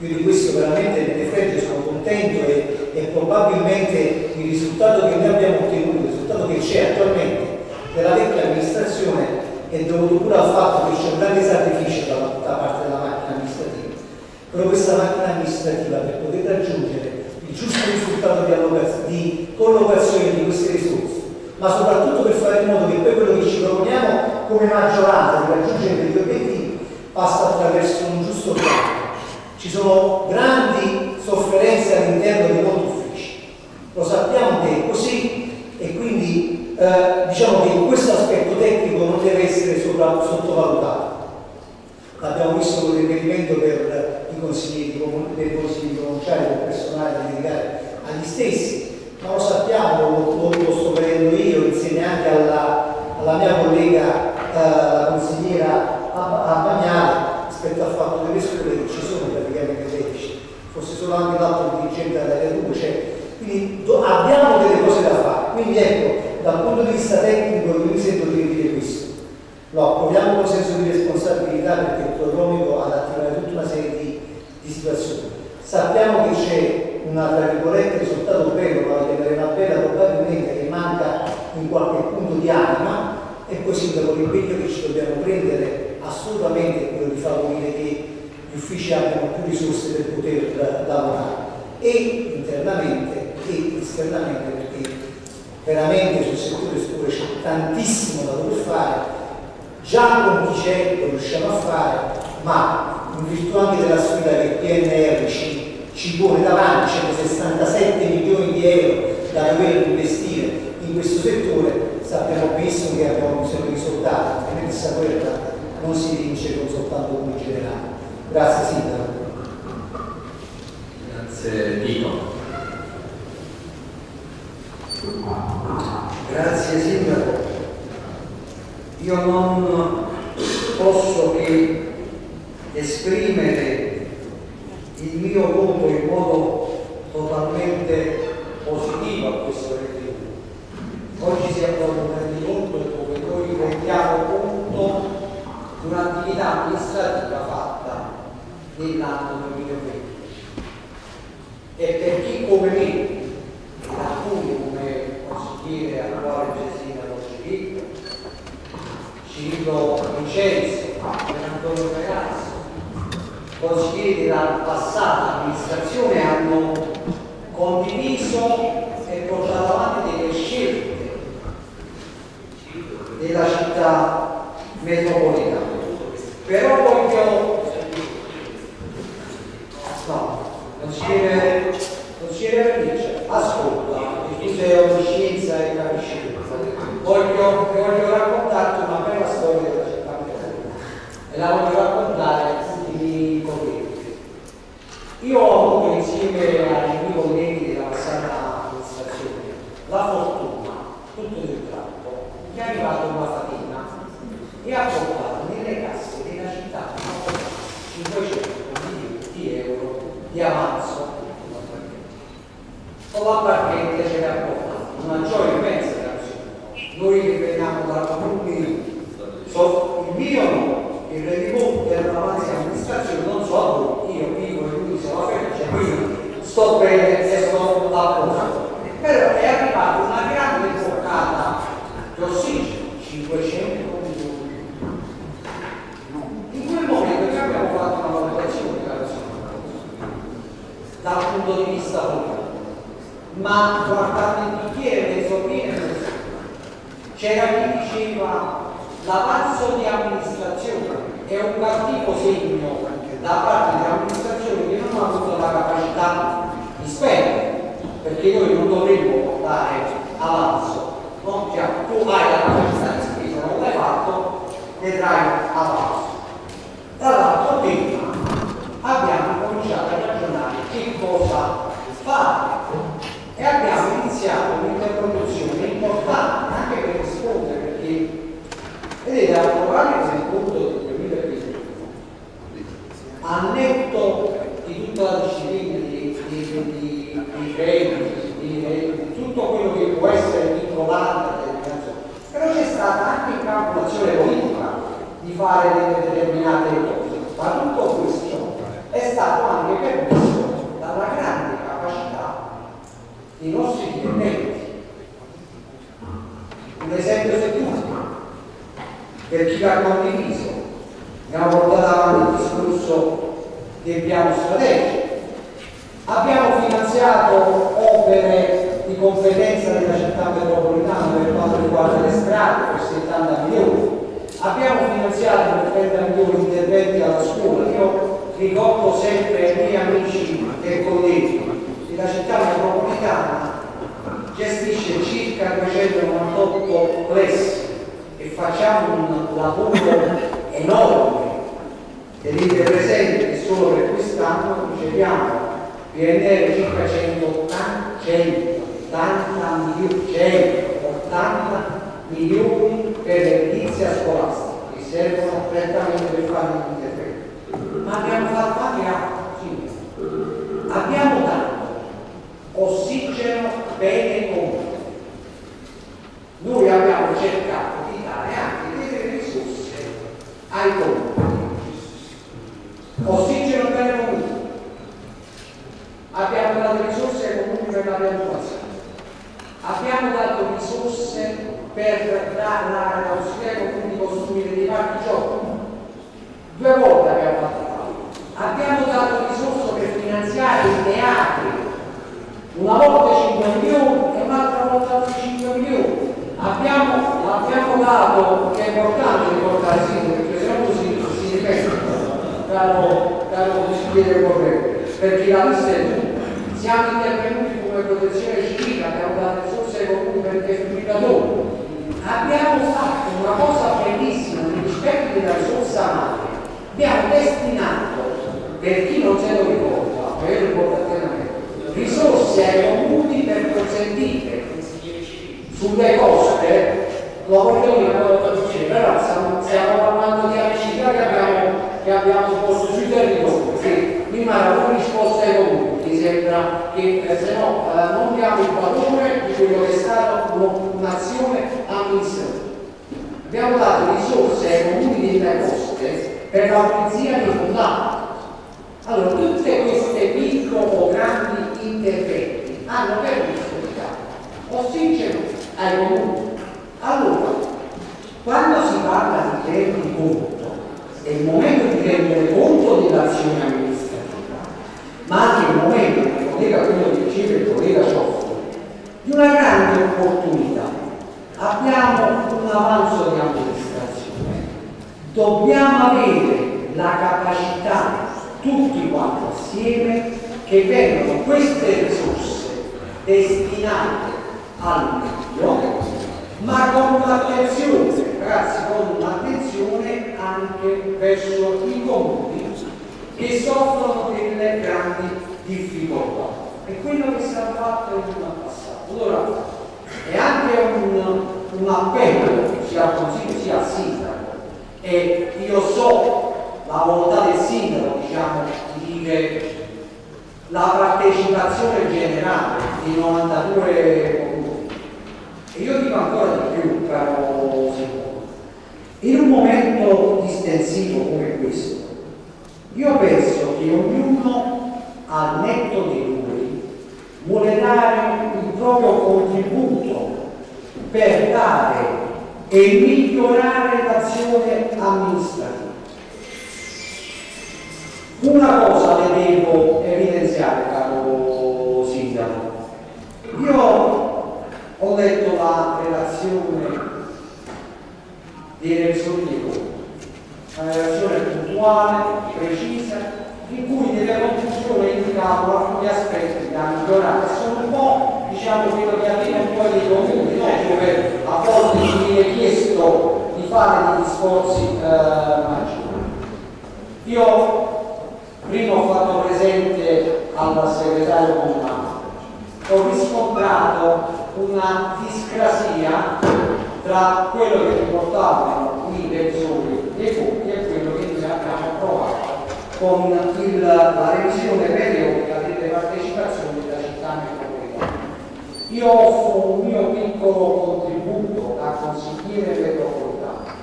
Io di questo veramente me ne fregio, sono contento e, e, probabilmente il risultato che noi abbiamo ottenuto, il risultato che c'è attualmente della vecchia amministrazione è dovuto pure al fatto che c'è un grande sacrificio da, da parte della macchina amministrativa però questa macchina amministrativa per poter raggiungere il giusto risultato di, di collocazione di queste risorse, ma soprattutto per fare in modo che poi quello che ci proponiamo come maggioranza di raggiungere degli obiettivi passa attraverso un giusto piano. Ci sono grandi sofferenze all'interno di molti uffici, lo sappiamo che è così e quindi eh, diciamo che questo aspetto tecnico non deve essere sottovalutato. L'abbiamo visto con riferimento per i consigli dei consigli provinciali del personale da dedicare agli stessi, ma lo sappiamo, lo, lo, sto vedendo io insieme anche alla, alla mia collega, eh, consigliera Bagnale, rispetto al fatto che le scuole ci sono praticamente 16, forse solo anche l'altro dirigente della 2 c'è, quindi do, abbiamo delle cose da fare, quindi ecco, dal punto di vista tecnico io mi sento di dire questo. Lo approviamo con senso di responsabilità perché il prodromico ha da attivare serie di situazioni. Sappiamo che c'è una tra virgolette risultato bello, ma che una bella probabilmente che manca in qualche punto di anima e così dopo l'impegno che ci dobbiamo prendere assolutamente quello di favorire che gli uffici abbiano più risorse per poter lavorare e internamente e esternamente perché veramente sul settore scuole c'è tantissimo da dover fare già con chi c'è lo riusciamo a fare ma in virtù anche della sfida che il PNR ci, ci pone davanti, 167 milioni di euro da dover investire in questo settore, sappiamo benissimo che abbiamo bisogno di risultati, altrimenti questa guerra non si vince con soltanto come generale. Grazie Sindaco. Grazie Nico. Grazie Sindaco. Io non posso che esprimere il mio voto in modo totalmente positivo a questo rendiconto. Oggi si approva un rendiconto dove noi rendiamo conto di un'attività amministrativa fatta nell'anno 2020 e per chi come me e alcuni come consigliere attuale Gesina Rocci Ciro Vincenzo Antonio Ragazzi consiglieri della passata amministrazione hanno condiviso e portato avanti delle scelte della città metropolitana. Però voglio... No, consigliere, consigliere Vernice, ascolta, tu sei scienza e capisci voglio, voglio raccontarti una bella storia della città metropolitana e la voglio raccontare. Io ho avuto insieme ai miei colleghi della passata amministrazione. La fortuna, tutto del tratto, che è arrivata una fatina e ha portato nelle casse della città 500 Lazio, con la barchetta ce l'ha portato, una gioia immensa. Noi che veniamo da comuni, il mio no, il rendiconto della massima amministrazione, non so a voi, io vivo e lui se la fece, quindi sto bene e sto a posto. Però è arrivata una grande portata di ossigeno, 500 milioni. In quel momento noi abbiamo fatto una valutazione dal punto di vista politico, ma guardando il bicchiere mezzo pieno, c'era chi diceva l'avanzo di amministrazione è un cattivo segno da parte dell'amministrazione che non ha avuto la capacità di spendere perché noi non dovremmo dare avanzo. No? Cioè, tu hai la capacità di spesa, non l'hai fatto, vedrai avanzo. Dall'altro tema abbiamo cominciato a ragionare che cosa fare e abbiamo iniziato un'interlocuzione importante anche per perché vedete approvare il conto del 2021 a netto di tutta la disciplina di, di, di, di crediti, di, di tutto quello che può essere vincolante però c'è stata anche calcolazione politica di fare determinate cose. Ma tutto questo è stato anche permesso dalla grande capacità dei nostri dipendenti. Un esempio su tutti per chi l'ha condiviso. Abbiamo portato avanti il discorso del piano strategico abbiamo finanziato opere di competenza della città metropolitana per quanto riguarda le strade per 70 milioni. Abbiamo finanziato per 30 milioni di interventi alla scuola. Io ricordo sempre ai miei amici e colleghi che la città metropolitana gestisce circa 298 plessi facciamo un lavoro enorme tenete presente che solo per quest'anno riceviamo PNR circa 180, 180 milioni, 180 milioni per l'edilizia scolastica che servono prettamente per fare gli interventi. Ma abbiamo fatto anche altro, abbiamo dato ossigeno bene comune. Noi abbiamo cercato di dare anche delle risorse ai comuni. Ossigeno bene comune. Abbiamo dato risorse ai comuni per la piantuazione. Abbiamo dato risorse per dare la possibilità di costruire dei parchi giochi. Due volte abbiamo fatto Abbiamo dato risorse per finanziare i teatri. Una volta 5 milioni e un'altra volta altri 5 milioni. Abbiamo, abbiamo dato, che è importante ricordare sì, perché se no così si ripete, caro, caro consigliere corretto, perché la è tutta. Siamo intervenuti come protezione civile, abbiamo dato risorse ai comuni per defibrillatori. Abbiamo fatto una cosa bellissima nel rispetto della risorsa madre. Abbiamo destinato, per chi non se lo ricorda, ma io ricordo pienamente, risorse ai comuni per consentire sulle coste, lo voglio dire, però stiamo parlando di amicizia che abbiamo, che abbiamo posto sui territori, prima era una risposta ai comuni, mi sembra che eh, se no eh, non diamo il valore di quello che è stata un'azione amministrativa. Abbiamo dato risorse ai comuni delle coste per la pulizia dei fondali. Allora, tutte queste piccole o grandi interventi hanno permesso di dare ossigeno ai comuni. Allora, quando si parla di rendi conto, è il momento di rendere conto dell'azione amministrativa, ma anche il momento, che collega quello che diceva il collega Cioffi, di una grande opportunità. Abbiamo un avanzo di amministrazione, dobbiamo avere la capacità, tutti quanti assieme, che vengano queste risorse destinate al meglio, ma con l'attenzione, ragazzi, con l'attenzione anche verso i comuni che soffrono delle grandi difficoltà. È quello che si è fatto in passato. Allora, è anche un, un appello sia al Consiglio sia al Sindaco e io so la volontà del Sindaco diciamo, di dire la partecipazione generale di 92 comuni. E io dico ancora di più, caro Simone, in un momento distensivo come questo, io penso che ognuno al netto dei numeri vuole dare il proprio contributo per dare e migliorare l'azione amministrativa. Una cosa le devo evidenziare, caro Sindaco. Io ho letto la relazione dei conti, una relazione puntuale, precisa, in cui nelle conclusioni indicavano alcuni aspetti da migliorare, sono un po' diciamo quello che avviene un po' nei comuni, no? dove a volte ci viene chiesto di fare degli sforzi eh, maggiori. Io prima ho fatto presente al segretario comunale, ho riscontrato una discrasia tra quello che riportavano i revisori dei conti e quello che noi abbiamo approvato con il, la revisione periodica delle partecipazioni della città metropolitana. Io offro un mio piccolo contributo da consigliere metropolitano.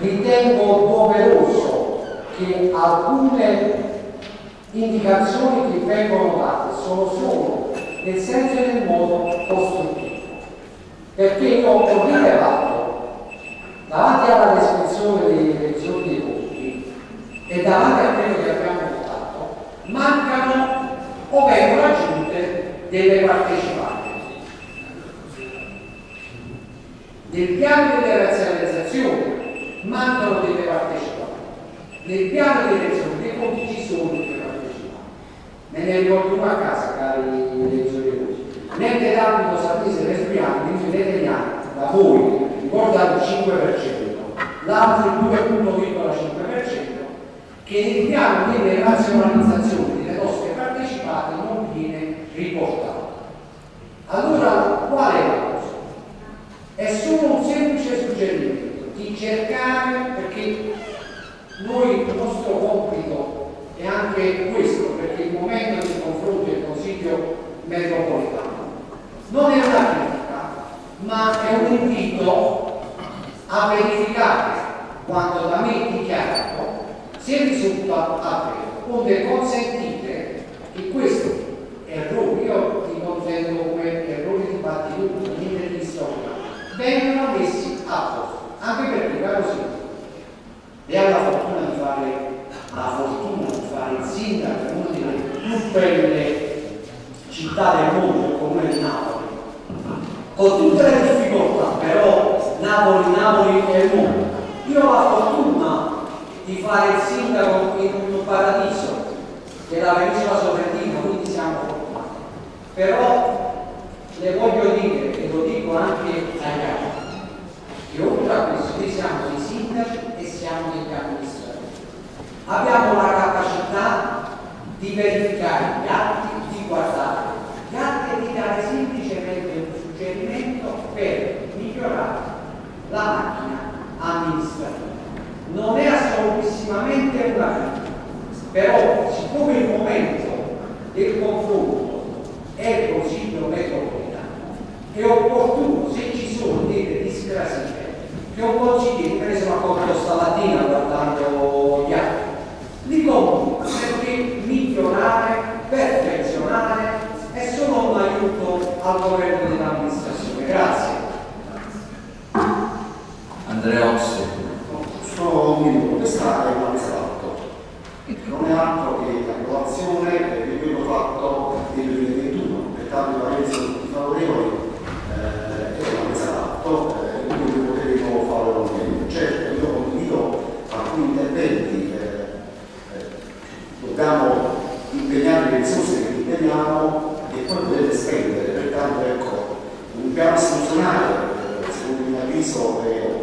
Ritengo doveroso che alcune indicazioni che vengono date sono solo nel senso e nel modo costruttivo. Perché io ho rilevato davanti alla descrizione dei revisori dei conti e davanti a quello che abbiamo votato, mancano o vengono aggiunte delle partecipate. Nel piano delle razionalizzazioni mancano delle partecipate. Nel piano di elezione dei conti ci sono delle partecipate. Me ne ricordo una a casa, cari revisori dei conti. L'ente d'ambito sapese teniamo da voi, ricorda il 5%, l'altro il 2,5% che nel piano delle razionalizzazioni delle nostre partecipate non viene riportato. Allora, qual è la cosa? È solo un semplice suggerimento di cercare, perché noi il nostro compito è anche questo, perché il momento di confronto il Consiglio metropolitano non è una critica, ma è un invito a verificare quanto da me dichiarato se risulta vero, onde consentite che questi errori, io li contendo come errori di battitura, di storia, vengano messi a posto. Anche perché, caro Sindaco, lei ha la fortuna di fare la fortuna di fare il sindaco in una delle più belle città del mondo, il comune di Napoli, con tutte le difficoltà, però Napoli, Napoli è il mondo. Io ho la fortuna di fare il sindaco in un paradiso, che è la penisola sorrentina, quindi siamo fortunati. Però le voglio dire, e lo dico anche ai ragazzi, che oltre a questo noi siamo dei sindaci e siamo degli amministratori. Abbiamo la capacità di verificare gli atti, di guardare gli atti e di dare semplicemente un suggerimento per migliorare la macchina amministrativa. Non è assolutissimamente una critica, però siccome il momento del confronto è il Consiglio metropolitano, è opportuno se ci sono delle discrasie che un consigliere, per esempio, accorto stamattina guardando gli atti, li compro perché migliorare, perfezionare è solo un aiuto al governo dell'amministrazione. Grazie. Andrea Ossi. Solo un minuto, questa è una mesa d'atto, non è altro che l'approvazione di quello fatto nel 2021, pertanto la resa tutti favorevoli eh, è una mesa d'atto, eh, quindi potremo fare un meglio. Certo, io condivido alcuni interventi, eh, eh, dobbiamo impegnare le risorse che impegniamo e poi potete spendere, pertanto ecco, un piano istituzionale, eh, secondo il mio avviso, è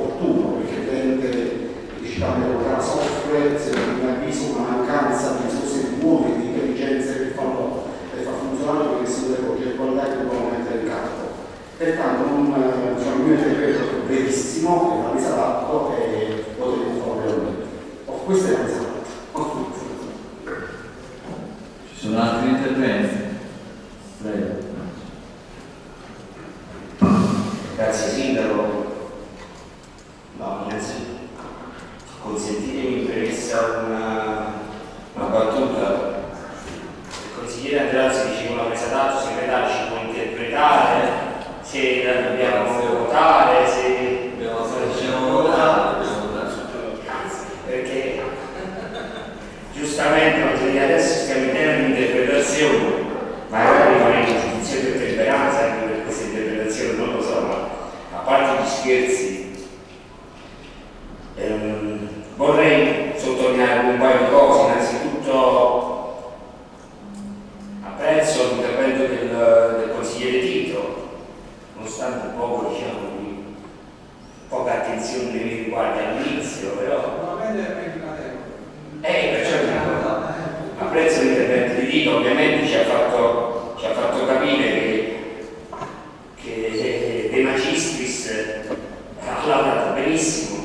soffre, secondo il mio avviso, una mancanza di risorse nuove, di intelligenze che fanno per far funzionare che sono le progettualità che dobbiamo mettere in campo. Pertanto non, eh, diciamo, mio intervento è brevissimo, è una mesa d'atto e potremo fare un Oh, questa è la mesa d'atto. Ci sono altri Prego. Grazie Sindaco. No, innanzitutto consentitemi in premessa una, una battuta. Il consigliere Andreazzi diceva una presa d'atto, segretario ci può interpretare, se la dobbiamo votare, se Dobbiamo fare votare, dobbiamo votare. perché giustamente adesso stiamo in tema di interpretazione, magari faremo un giudizio di temperanza anche per queste interpretazioni, non lo so, ma a parte gli scherzi, ehm, vorrei sottolineare un paio di cose, innanzitutto apprezzo l'intervento del, del consigliere Tito, nonostante un po' diciamo di poca attenzione nei miei riguardi all'inizio, però eh, perciò dico, apprezzo l'intervento di Tito, ovviamente ci ha fatto, ci ha fatto capire che, che De Magistris ha lavorato benissimo,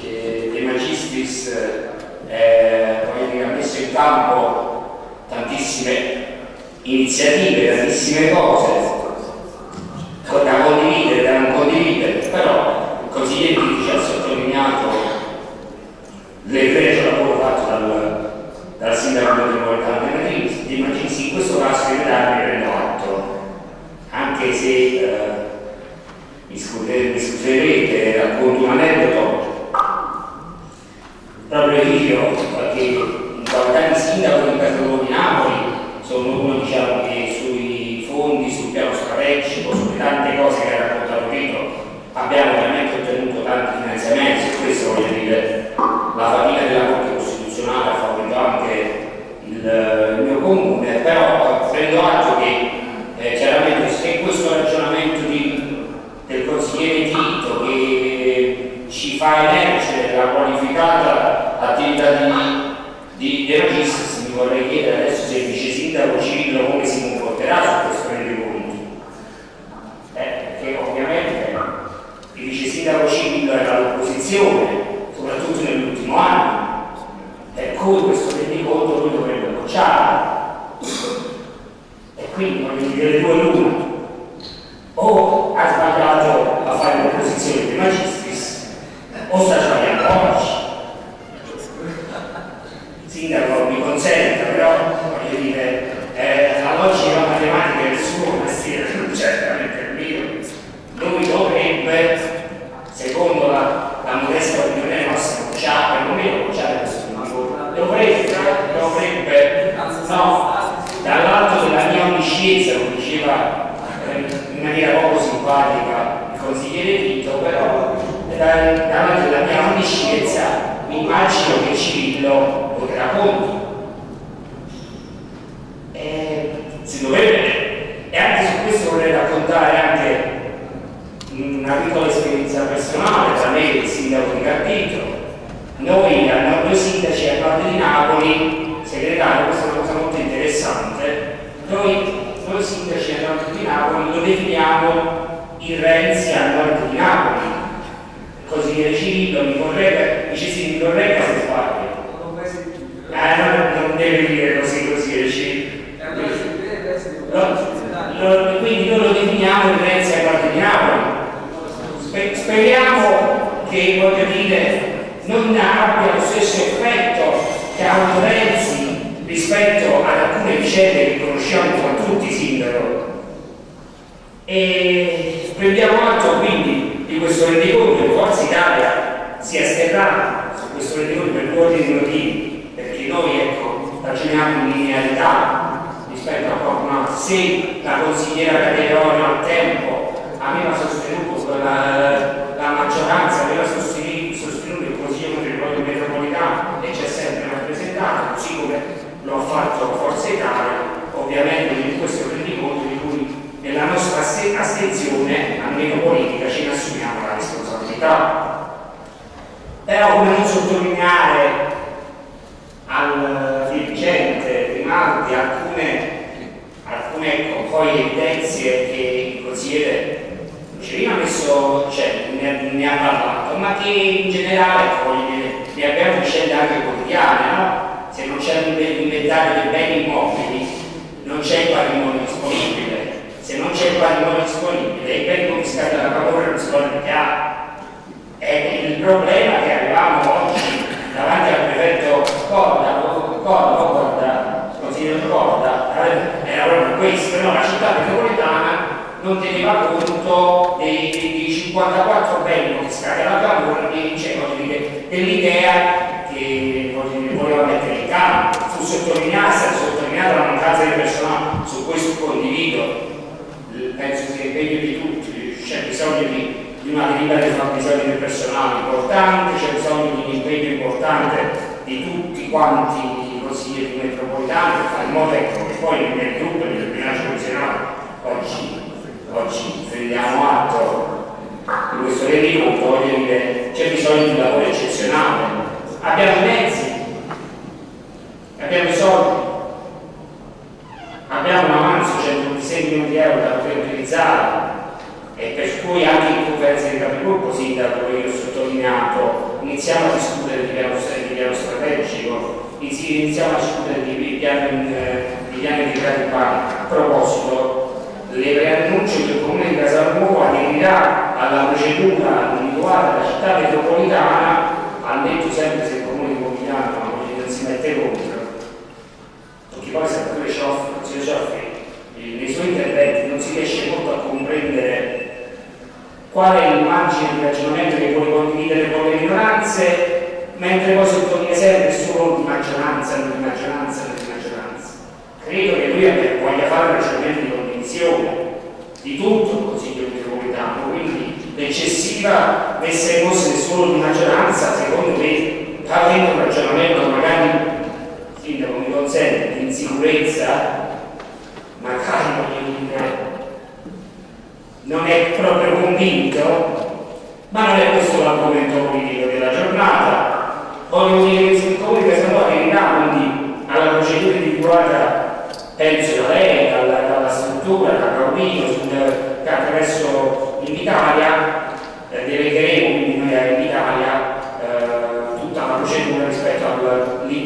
che De Magistris eh, voglio dire, ha messo in campo tantissime iniziative, tantissime cose. Da condividere, da non condividere, però il consigliere ci ha sottolineato l'egregio lavoro fatto dal, dal sindaco metropolitano di Magisi, in questo caso il segretario ne prendo atto, anche se eh, mi, scuserete, racconto un aneddoto, proprio io, perché in qualità di sindaco di Napoli, sono uno diciamo, che sui fondi, sul piano strategico, sulle tante cose che ha raccontato Tito, abbiamo veramente ottenuto tanti finanziamenti, su questo voglio dire la fatica della Corte Costituzionale ha favorito anche il, mio comune, però prendo atto che eh, chiaramente se questo ragionamento di, del consigliere Tito che ci fa emergere la qualificata attività di, di, di vorrei chiedere adesso se il vice sindaco Cirillo come si comporterà su questo rendiconto. Eh, perché ovviamente il vice sindaco Cirillo era all'opposizione, soprattutto nell'ultimo anno, per cui questo rendiconto lui dovrebbe bocciare. E quindi voglio dire le due l'una. O ha sbagliato a fare l'opposizione di magistris, o sta sbagliando oggi. Consenta, però voglio dire, eh, la logica matematica del suo mestiere, certamente il mio, lui dovrebbe, secondo la, la modesta opinione nostra, bocciare, perlomeno bocciare questo rendiconto. Dovrebbe, dovrebbe, no, dall'alto della mia onniscienza, lo diceva eh, in maniera poco simpatica il consigliere Tito, però da- davanti alla mia onniscienza immagino che Cirillo voterà contro. E si dovrebbe, e anche su questo vorrei raccontare anche una piccola esperienza personale tra me e il sindaco di Carpito. Noi, a noi sindaci a Nord di Napoli, segretario, questa è una cosa molto interessante, noi, noi sindaci a Nord di Napoli lo definiamo il Renzi a Nord di Napoli. Consigliere Cirillo mi corregga, dice sì, mi corregga se sbaglio. Eh, non, non deve dire così, consigliere Cirillo. Lo- lo- quindi noi lo definiamo il Renzi a Nord di Napoli. Spe- speriamo che voglio dire non abbia lo stesso effetto che ha avuto Renzi rispetto ad alcune vicende che conosciamo tra tutti sindaco. E prendiamo atto quindi di questo rendiconto che Forza Italia si asterrà su questo rendiconto per due ordini di motivi. Perché noi ecco ragioniamo in linearità rispetto a qualcun altro. Se la consigliera Caterone al tempo aveva sostenuto la, la maggioranza aveva sostenuto il Consiglio Metropolitano metropolitano e c'è sempre rappresentato così come lo ha fatto Forza Italia ovviamente in questo rendiconto di cui nella nostra aste- astensione almeno politica ce ne assumiamo la responsabilità però come non sottolineare al dirigente Grimaldi alcune, alcune ecco, poi evidenze che il consigliere Lucerino ha messo, cioè ne, ne ha parlato, ma che in generale ecco, voglio dire, ne abbiamo vicende anche quotidiane, no? Se non c'è un diventare dei beni immobili non c'è il patrimonio disponibile. Se non c'è il patrimonio disponibile, i beni confiscati dalla paura non si vogliono chiaro. È il problema che avevamo oggi davanti al prefetto Corda, Corda, Corda, consigliere Corda, era proprio questo, no? la città metropolitana non teneva conto dei, dei 54 beni confiscati alla paura e diceva dell'idea che voleva mettere campo. Fu sottolineata, sottolineata la mancanza di personale, su questo condivido, penso sia impegno di tutti, c'è bisogno di di una delibera di fabbisogno del personale importante, c'è bisogno di un impegno importante di tutti quanti i consiglieri metropolitani in modo che poi nel gruppo del bilancio nazionale oggi, oggi prendiamo atto di questo rendiconto, voglio dire, c'è bisogno di un lavoro eccezionale. Abbiamo mezzi, abbiamo i soldi, abbiamo un avanzo 126 milioni di euro da poter utilizzare e per cui anche in conferenza di capigruppo, sindaco, io ho sottolineato, iniziamo a discutere di piano, di piano strategico, iniziamo a discutere di piani di, piani di gradi A proposito, le preannuncio che il Comune di Casalnuovo aderirà alla procedura individuata della città metropolitana, ammetto sempre se il Comune di Pomigliano non si mette contro, poi sempre ce l'offre, nei suoi interventi non si riesce molto a comprendere qual è l'immagine di ragionamento che vuole condividere con le minoranze, mentre poi sottolinea sempre solo di maggioranza, non di maggioranza, non di maggioranza. Credo che lui voglia fare un ragionamento di condivisione di tutto il Consiglio metropolitano, quindi l'eccessiva in mosse solo di maggioranza, secondo me, avendo un ragionamento magari, sindaco mi consente, di insicurezza, magari non è proprio convinto, ma non è questo l'argomento politico della giornata. Voglio dire che comune che siamo arrivati quindi alla procedura individuata, penso da lei, dalla, dalla struttura, Paolino, che attraverso l'Italia, eh, delegheremo quindi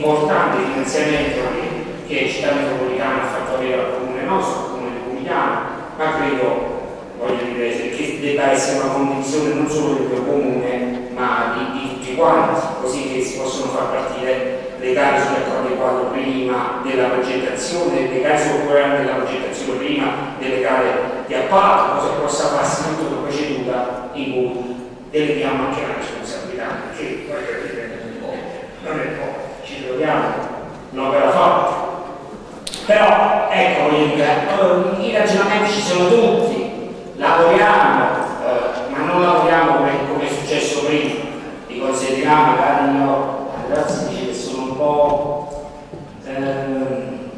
all'importante finanziamento che, Città Metropolitana ha fatto avere al comune nostro, al comune di Comigliano, ma credo voglio dire, che debba essere una condizione non solo del tuo comune, ma di, tutti quanti, così che si possono far partire le gare sugli accordi quadro prima della progettazione, le gare sul programma della progettazione prima delle gare di appalto, cosa che possa farsi tutta una procedura in cui deleghiamo anche la responsabilità, perché voglio dire, non è poco, troviamo un'opera fatta. Però, ecco, dire, i ragionamenti ci sono tutti, lavoriamo, eh, ma non lavoriamo come, come, è successo prima, vi considererà magari io, ragazzi dice che sono un po' eh,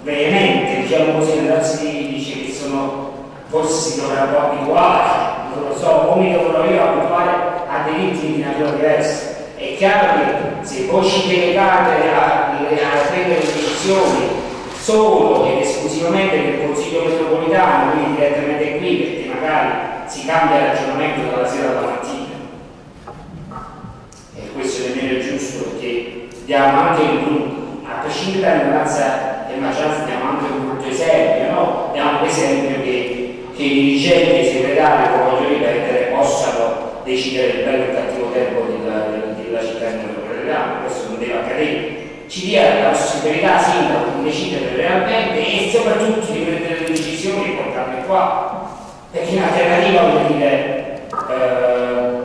veemente, diciamo così, ragazzi dice che sono, forse si dovrebbe abituare, non lo so, o mi dovrò io abituare a dei ritmi di natura diversa. È chiaro che se voi ci delegate a, a prendere decisioni solo ed esclusivamente nel Consiglio metropolitano, quindi direttamente qui, perché magari si cambia ragionamento dalla sera alla mattina. E questo nemmeno è giusto perché diamo anche il gruppo, a prescindere dalla minoranza e maggioranza, diamo anche un brutto esempio, no? Diamo l'esempio che, che i dirigenti e i segretari, come voglio ripetere, possano decidere il bello e il cattivo tempo della, della città metropolitana, questo non deve accadere ci dia la possibilità sindaco di decidere realmente e soprattutto di prendere le decisioni e portarle qua. Perché in alternativa vuol dire eh,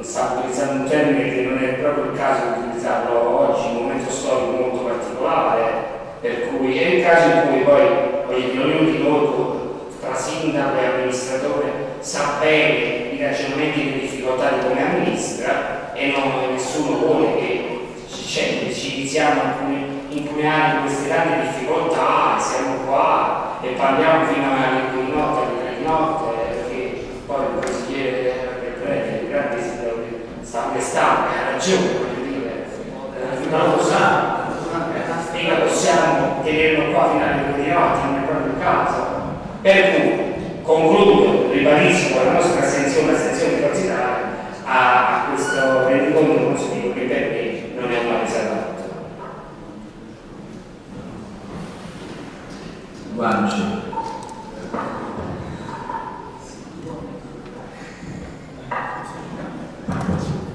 sta utilizzando un termine che non è proprio il caso di utilizzarlo oggi in un momento storico molto particolare per cui è il caso in cui poi voglio dire ognuno di noi tra sindaco e amministratore sa bene i ragionamenti e difficoltà di come amministra e non, nessuno vuole che cioè, ci iniziamo a impugnare queste grandi difficoltà, siamo qua e parliamo fino alle due di notte, alle tre di notte, perché poi il consigliere del prete, il grande sta quest'anno, ha ragione, voglio dire, eh, non lo sa, mica possiamo tenerlo qua fino alle due di notte, non è proprio il caso. Per cui concludo, ribadisco la nostra astensione, l'astensione di Forza a, a questo rendiconto consiglio che per me non è una riservata. Guanci.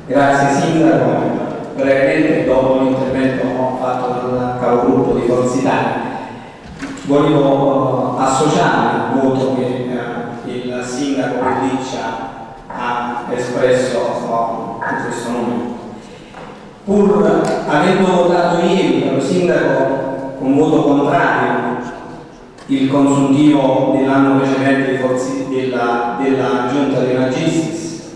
Grazie Sindaco, brevemente dopo l'intervento fatto dal capogruppo di Forza Italia volevo eh, associarmi al voto che eh, il sindaco Pelliccia ha espresso eh, in questo momento. Pur avendo votato ieri lo sindaco con voto contrario il consuntivo dell'anno precedente della, della giunta dei Magistis,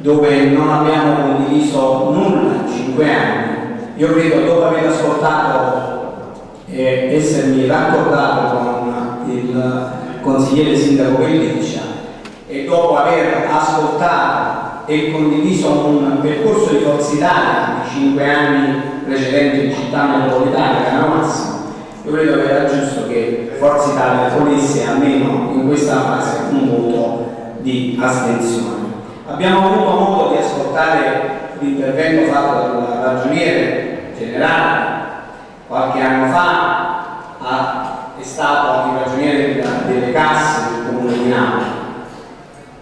dove non abbiamo condiviso nulla in cinque anni, io credo dopo aver ascoltato e essermi raccordato con il consigliere sindaco Pelliccia e dopo aver ascoltato e condiviso un percorso di Forza Italia di cinque anni precedenti in città metropolitana, Canale Massimo, io credo che era giusto che Forza Italia ponesse almeno in questa fase un voto di astensione. Abbiamo avuto modo di ascoltare l'intervento fatto dal ragioniere generale qualche anno fa ha- è stato anche ragioniere delle casse del comune di Napoli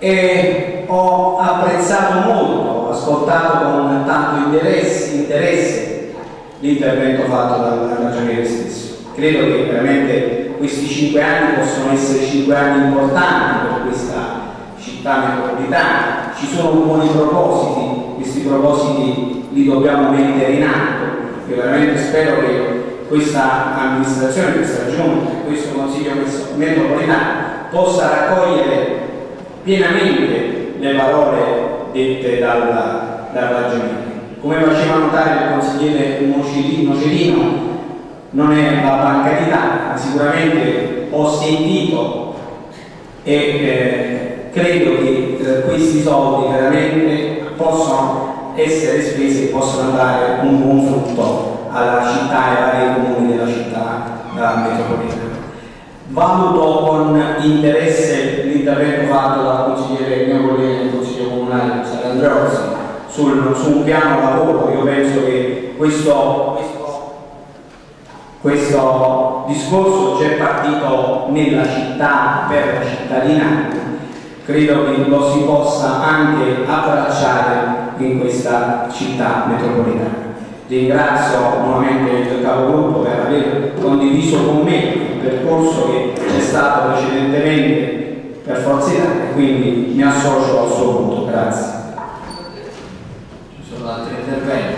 e ho apprezzato molto, ho ascoltato con tanto interesse, interesse l'intervento fatto dal ragioniere stesso. Credo che veramente questi cinque anni possono essere cinque anni importanti per questa città metropolitana. Ci sono buoni propositi, questi propositi li dobbiamo mettere in atto. Io veramente spero che questa amministrazione, questa giunta, questo consiglio metropolitano possa raccogliere pienamente le parole dette dal, dal ragioniere. Come faceva notare il consigliere Nocerino, non è la banca d'Italia, ma sicuramente ho sentito e eh, credo che eh, questi soldi veramente possono essere spesi e possono dare un buon frutto alla città e ai vari comuni della città eh, metropolitana. Valuto con interesse l'intervento fatto dal consigliere mio collega del Consiglio Comunale San Andreozzi sul, su un piano lavoro. Io penso che questo, questo, questo discorso c'è partito nella città per la cittadinanza. Credo che lo si possa anche abbracciare in questa città metropolitana. Ringrazio nuovamente il capogruppo per aver condiviso con me il percorso che c'è stato precedentemente per Forza Italia e quindi mi associo al suo voto. Grazie. Ci sono altri interventi?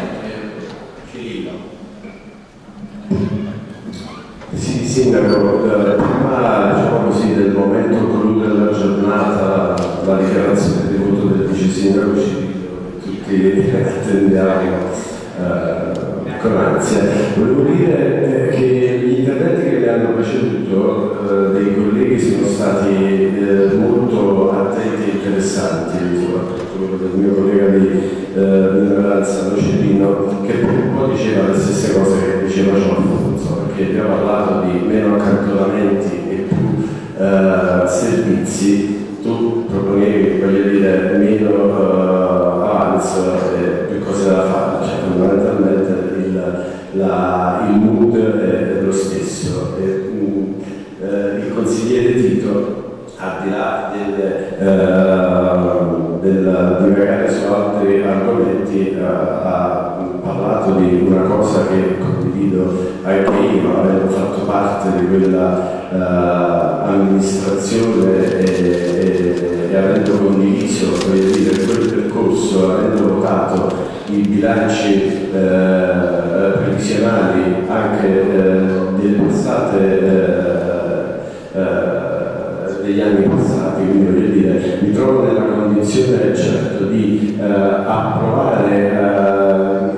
Sindaco, eh, prima diciamo così, del momento clou della giornata, la dichiarazione di voto del vice sindaco che tutti attendiamo eh, ansia. Volevo dire eh, che gli interventi che mi hanno preceduto eh, dei colleghi sono stati eh, molto attenti e interessanti, soprattutto quello del mio collega di eh, minoranza Nocerino, che un po' diceva le stesse cose che diceva Gianfonso, perché abbiamo parlato di meno accantonamenti e più eh, servizi, tu proponevi, voglio dire, meno eh, avanzo e più cose da fare, cioè fondamentalmente la- il mood è lo stesso. E, eh, il consigliere Tito, al di là del, eh, del divagare su altri argomenti, eh, ha parlato di una cosa che condivido anche io, avendo fatto parte di quella eh, amministrazione e, e- e avendo condiviso dire, quel percorso, avendo votato i bilanci eh, previsionali anche eh, delle passate eh, eh, degli anni passati, quindi voglio dire, mi trovo nella condizione certo di eh, approvare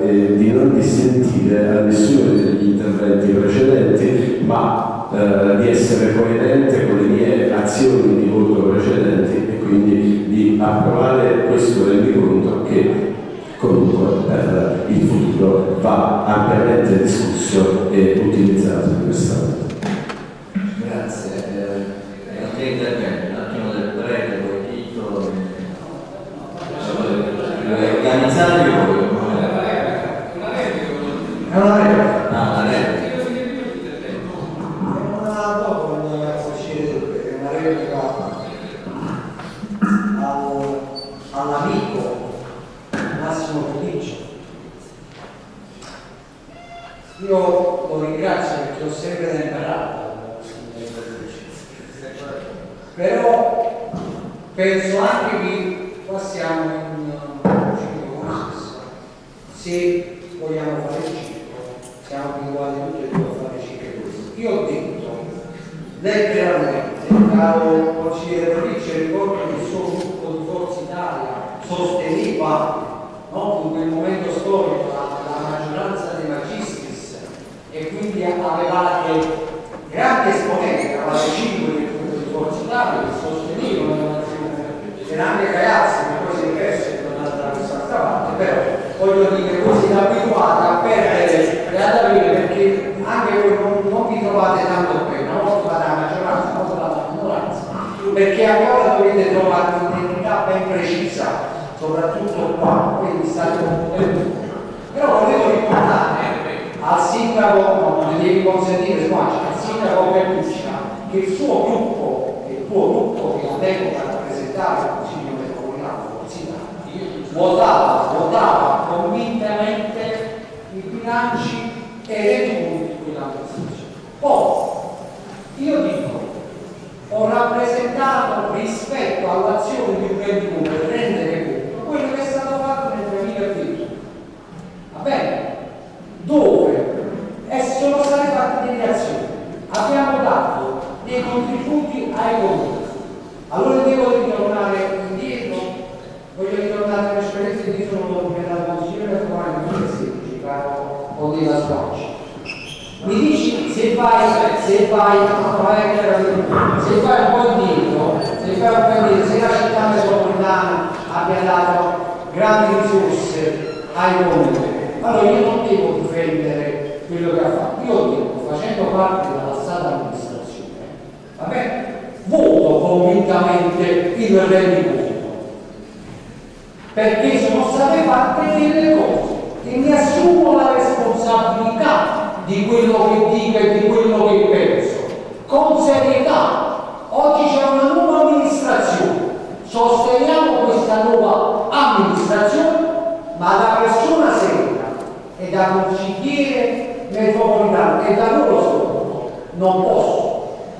eh, e di non dissentire a nessuno degli interventi precedenti, ma eh, di essere coerente con le mie azioni di voto precedenti e quindi di approvare questo rendiconto che comunque per il futuro va ampiamente discusso e utilizzato in quest'ambito.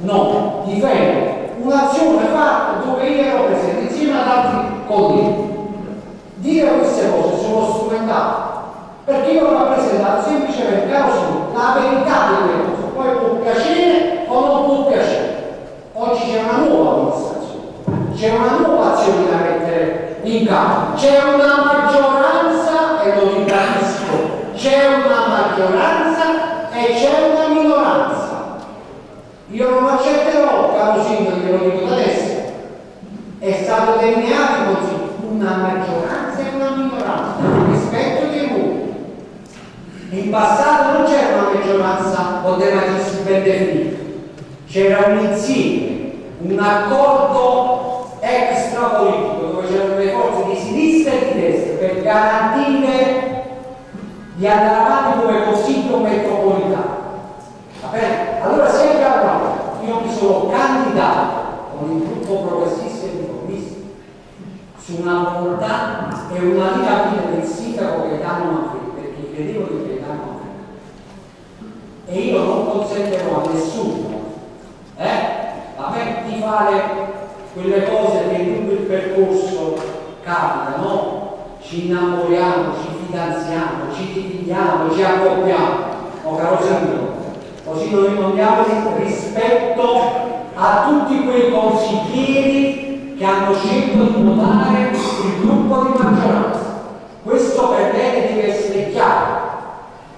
Non difendere un'azione fatta dove io ero presente insieme ad altri colleghi. Dire queste cose sono strumentali perché io ho rappresentato semplicemente la verità delle cose poi può piacere o non può piacere. Oggi c'è una nuova amministrazione c'è una nuova azione da mettere in campo. C'è una maggioranza e lo ribadisco c'è una maggioranza e c'è una io non accetterò caro sindaco glielo dico adesso. È stato delineato così una maggioranza e una minoranza rispetto dei voti in passato non c'era una maggioranza o dei magistri ben definita. C'era un insieme un accordo extrapolitico dove c'erano le forze di sinistra e di destra per garantire di andare avanti come consiglio metropolitano va bene? allora se abbiamo io mi sono candidato con il gruppo progressista e riformista su una volontà e una linea guida del sindaco Gaetano Manfredi perché credevo di Gaetano Manfredi e io non consentirò a nessuno eh, me di fare quelle cose che tutto il percorso capita, no? Ci innamoriamo, ci fidanziamo, ci dividiamo, ci accoppiamo. Oh caro sindaco, così noi rimaniamo rispetto a tutti quei consiglieri che hanno scelto di votare il gruppo di maggioranza. Questo per me deve essere chiaro.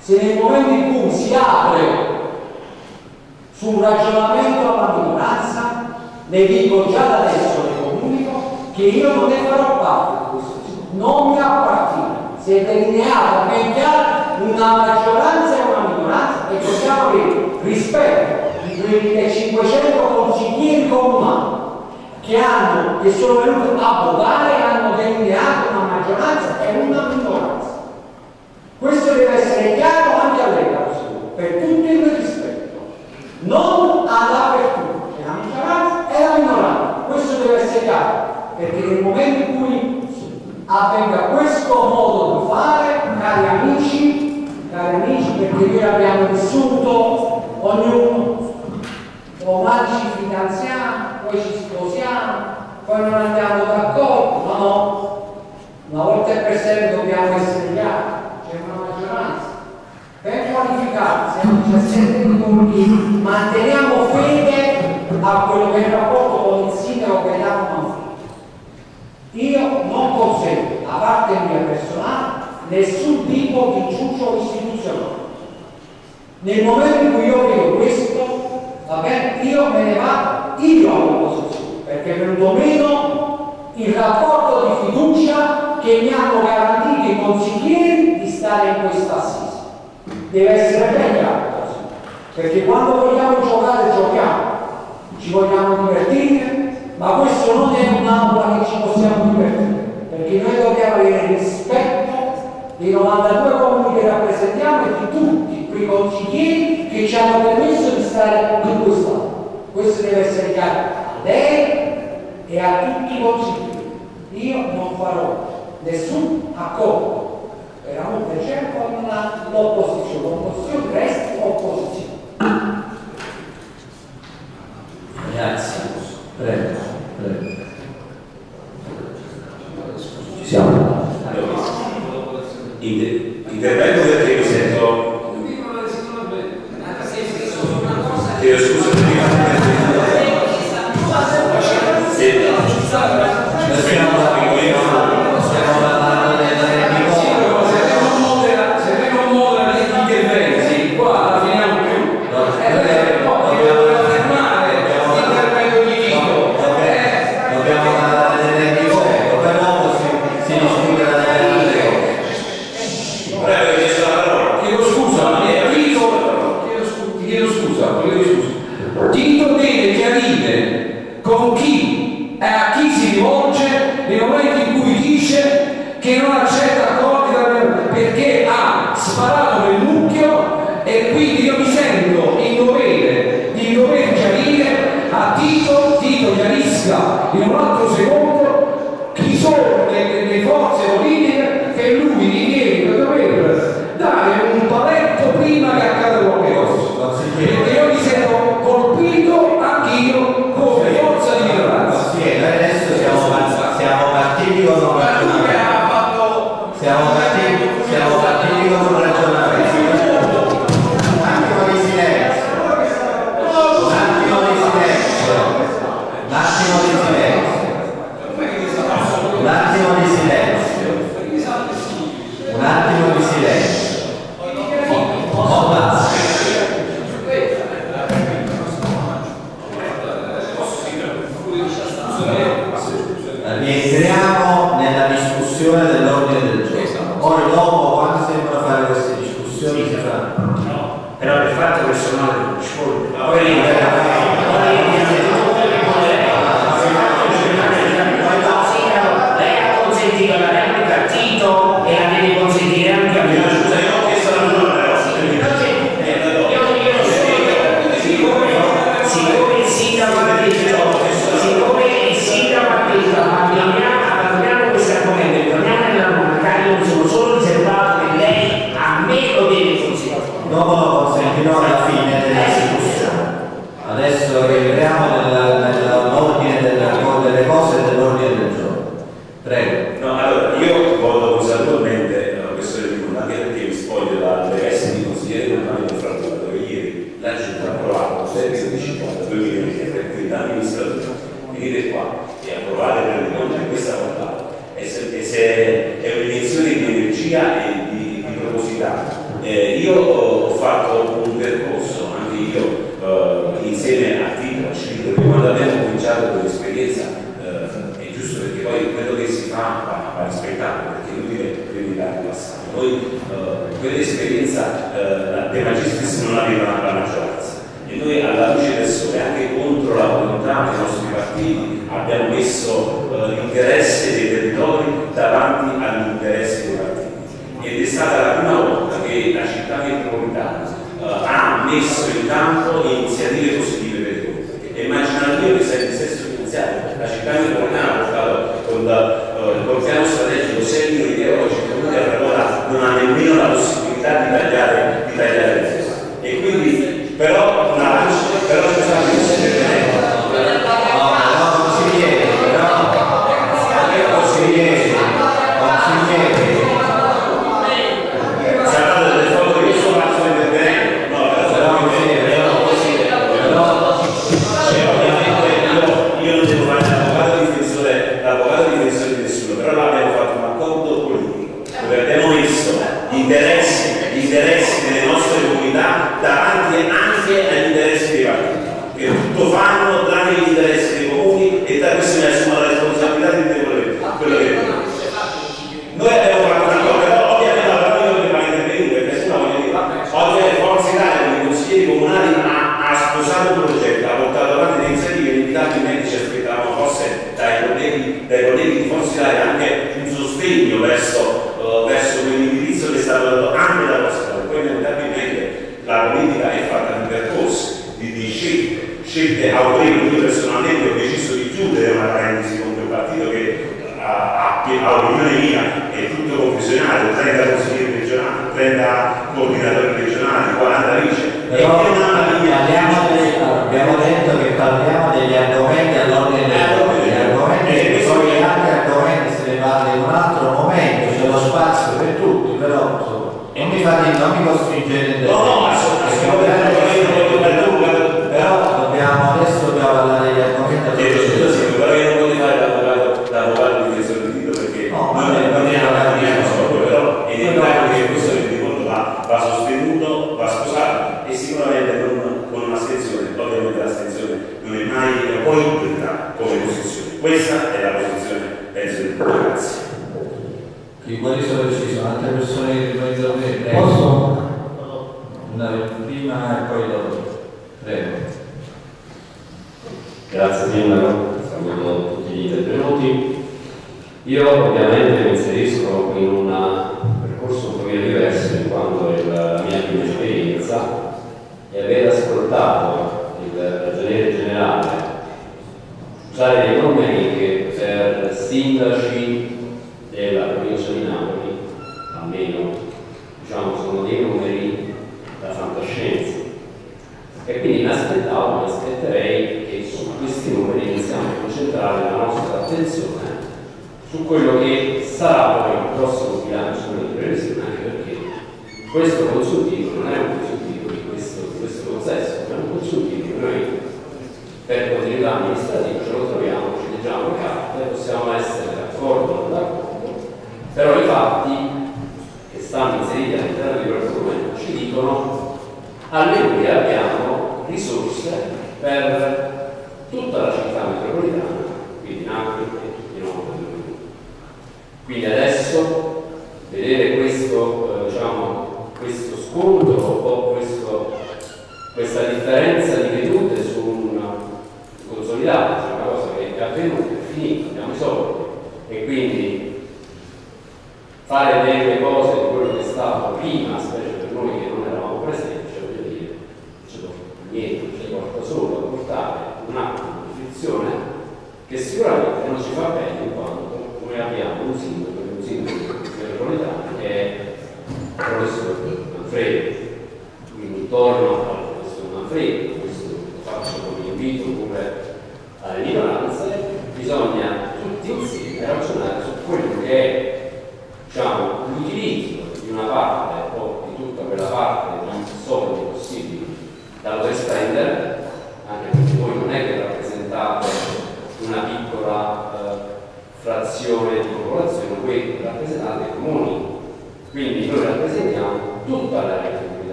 Se nel momento in cui si apre su un ragionamento alla minoranza, le dico già da adesso, le comunico, che io non ne farò parte di questo non mi appartiene. Si è delineata ben chiara una maggioranza avere rispetto di quei 500 consiglieri comunali che, hanno, che sono venuti a votare e hanno delineato una maggioranza e una minoranza. Questo deve essere chiaro anche a lei, per tutti il rispetto, non all'apertura, c'è la maggioranza e la minoranza. Questo deve essere chiaro, perché nel momento in cui avvenga questo modo di fare, cari amici, cari amici, perché noi abbiamo vissuto ognuno. Domani ci fidanziamo, poi ci sposiamo, poi non andiamo d'accordo, ma no. Una volta e per sempre dobbiamo essere chiari, c'è una maggioranza. Per qualificarsi a 17 minuti manteniamo fede a quello che è il rapporto con il sindaco che è l'anno Io non consento, a parte mia personale, nessun tipo di giuccio istituzionale. Nel momento in cui io vedo questo, vabbè, io me ne vado io all'opposizione, perché è venuto meno il rapporto di fiducia che mi hanno garantito i consiglieri di stare in questa assise. Deve essere ben chiaro perché quando vogliamo giocare giochiamo, ci vogliamo divertire, ma questo non è un'aula che ci possiamo divertire, perché noi dobbiamo avere rispetto dei 92 comuni che rappresentiamo e di tutti quei consiglieri che ci hanno permesso di stare in questo quest'anno. Questo deve essere chiaro a lei e a tutti i consiglieri. Io non farò nessun accordo veramente c'è certo con l'opposizione. L'opposizione resta opposizione. Grazie. Prego, prego. intervengo perché mi sento... io scusa. dicono alleluia abbiamo risorse per tutta la città metropolitana, quindi Napoli e tutti i nostri Quindi adesso vedere questo, eh, diciamo, questo scontro o questo, questa differenza di vedute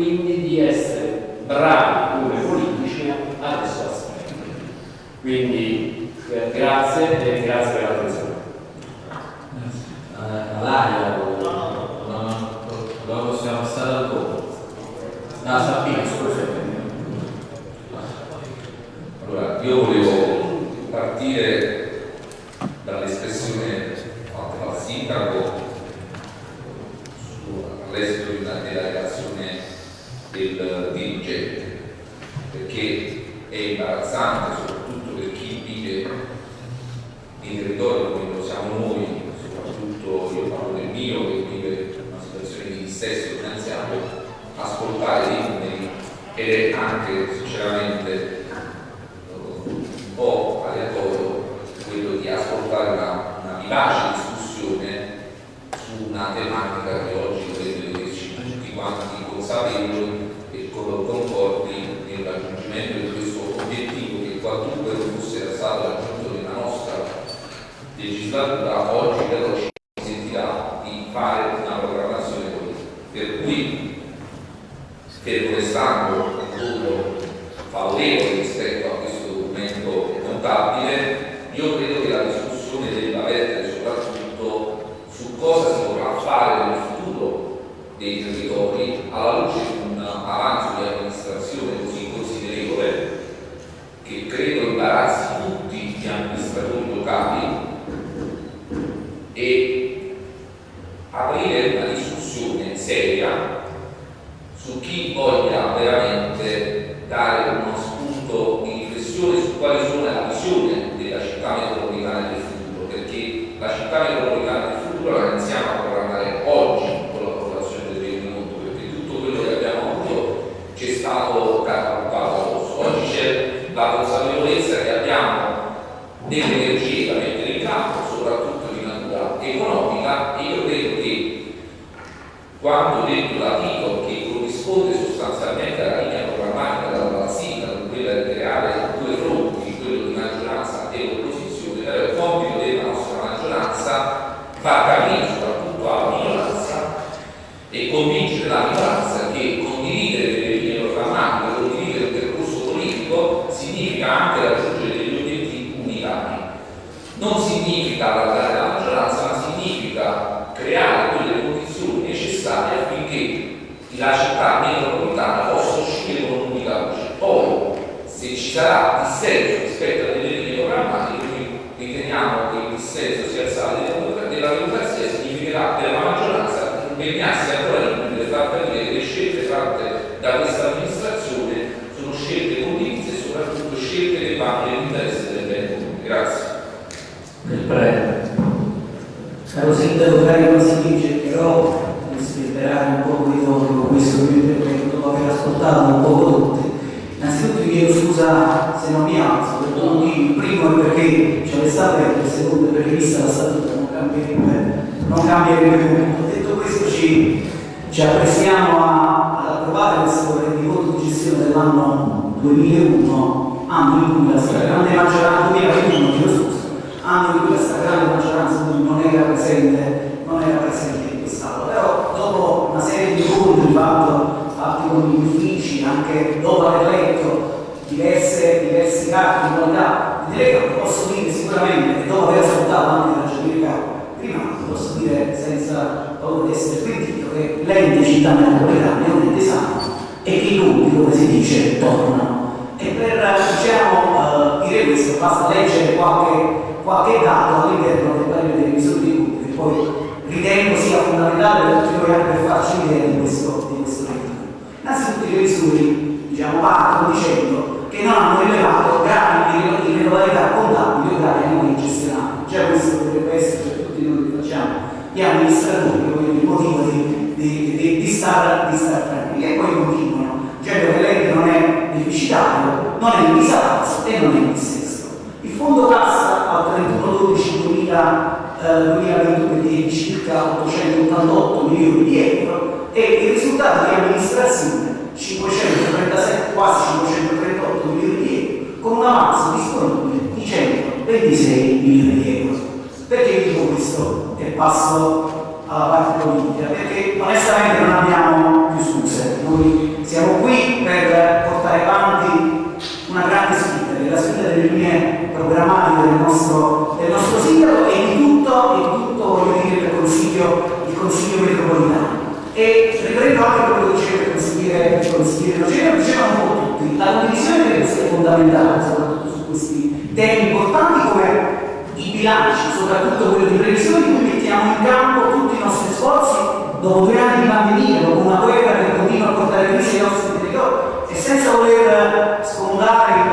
quindi di essere bravi come politici adesso aspetta. Quindi eh, grazie e grazie comunità. E riprendo anche quello che diceva il consigliere, il consigliere Rogero, diceva tutti, la condivisione deve essere fondamentale, soprattutto su questi temi importanti come i bilanci, soprattutto quello di previsione, in cui mettiamo in campo tutti i nostri sforzi dopo due anni di pandemia, dopo una guerra che continua a portare crisi ai nostri territori e senza voler sfondare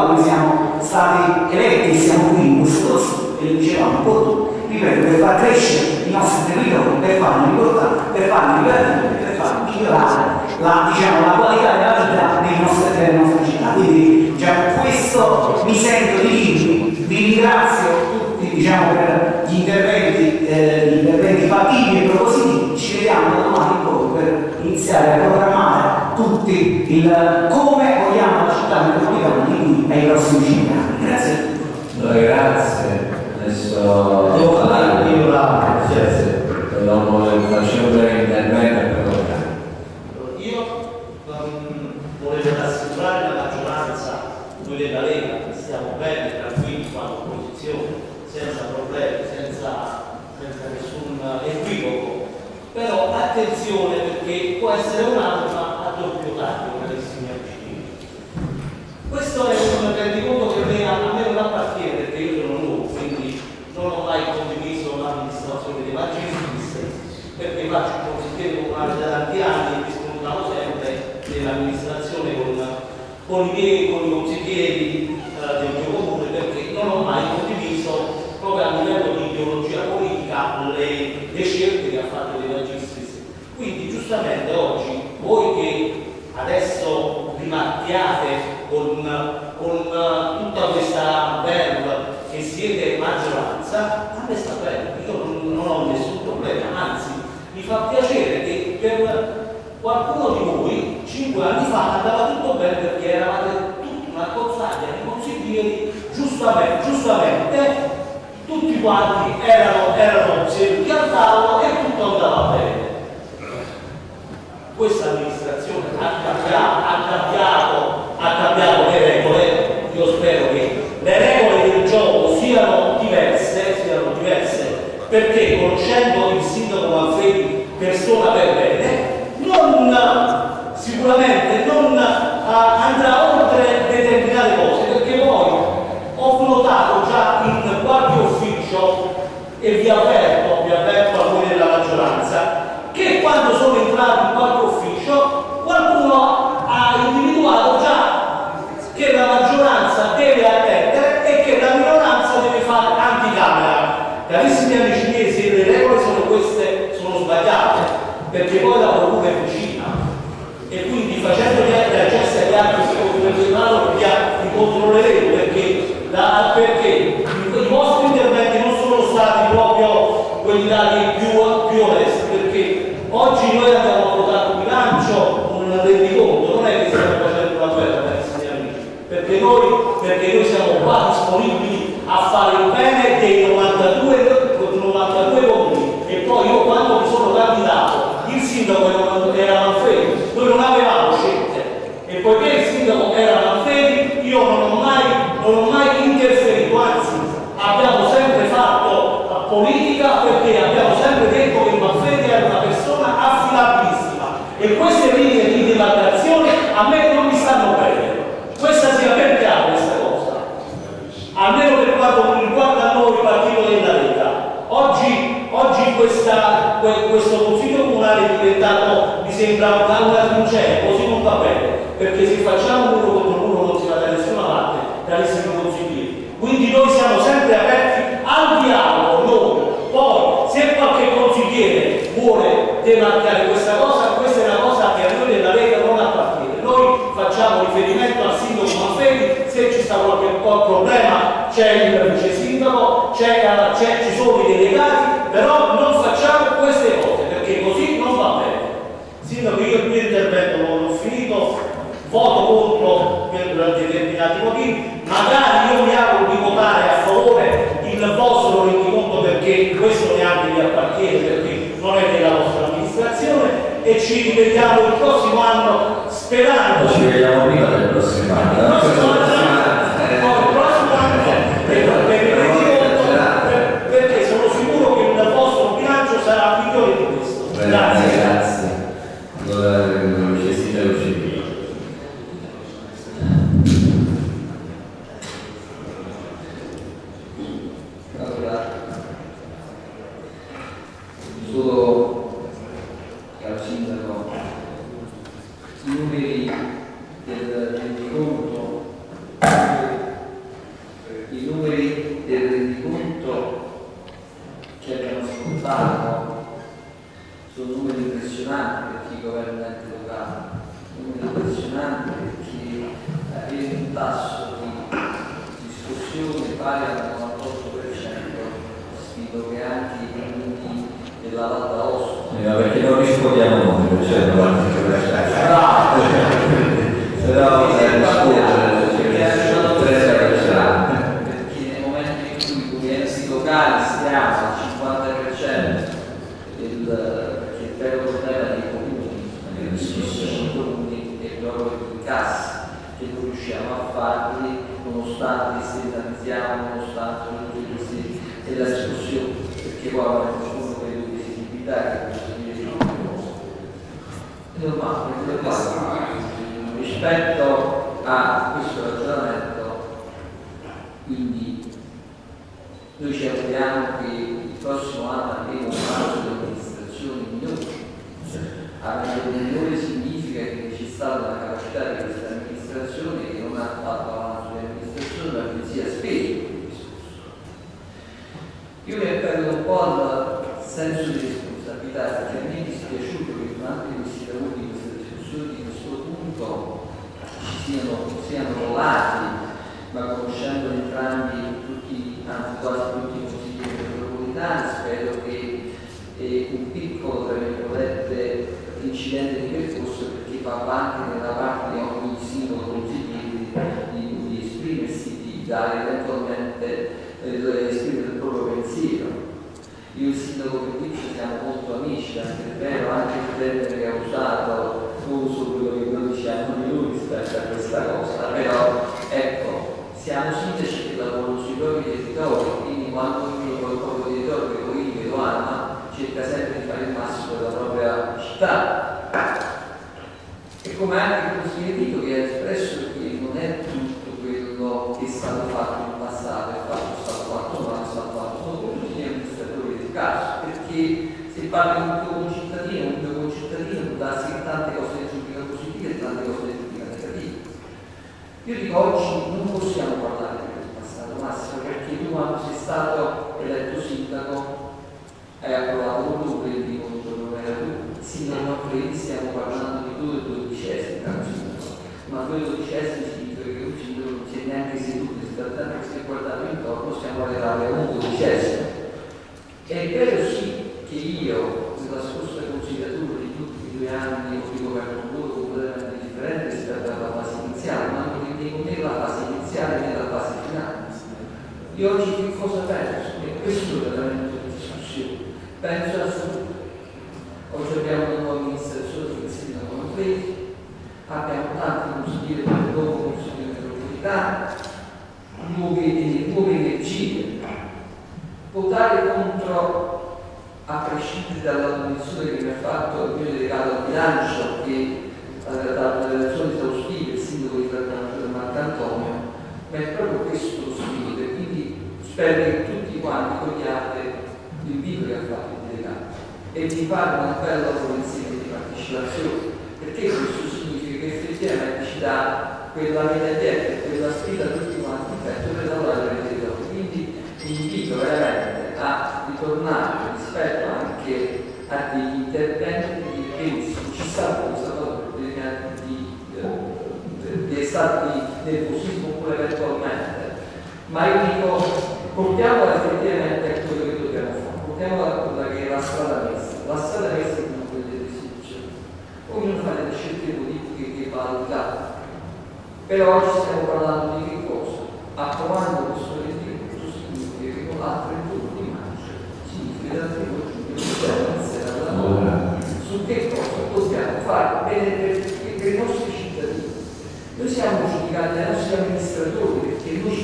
quale noi siamo stati eletti, siamo qui in questo e lo dicevamo un po' tu, ripeto, per far crescere i nostri territori, per farli ricordare, per farli divertire, per far migliorare la, diciamo, la, qualità della vita dei nostri, delle nostre città. Quindi già cioè, questo mi sento di dirvi, vi ringrazio tutti diciamo, per gli interventi, eh, gli interventi fattivi e propositivi, ci vediamo domani un po' per iniziare a programmare tutti il come vogliamo la città metropolitana di qui ai prossimi cinque anni. Grazie a. Grazie, adesso devo parlare di una grazie, dopo faccio un breve intervento per toccare. Io mm, volevo rassicurare la maggioranza, noi della Lega, che stiamo bene, tranquilli qua all'opposizione, senza problemi, senza, senza nessun equivoco, però attenzione perché può essere una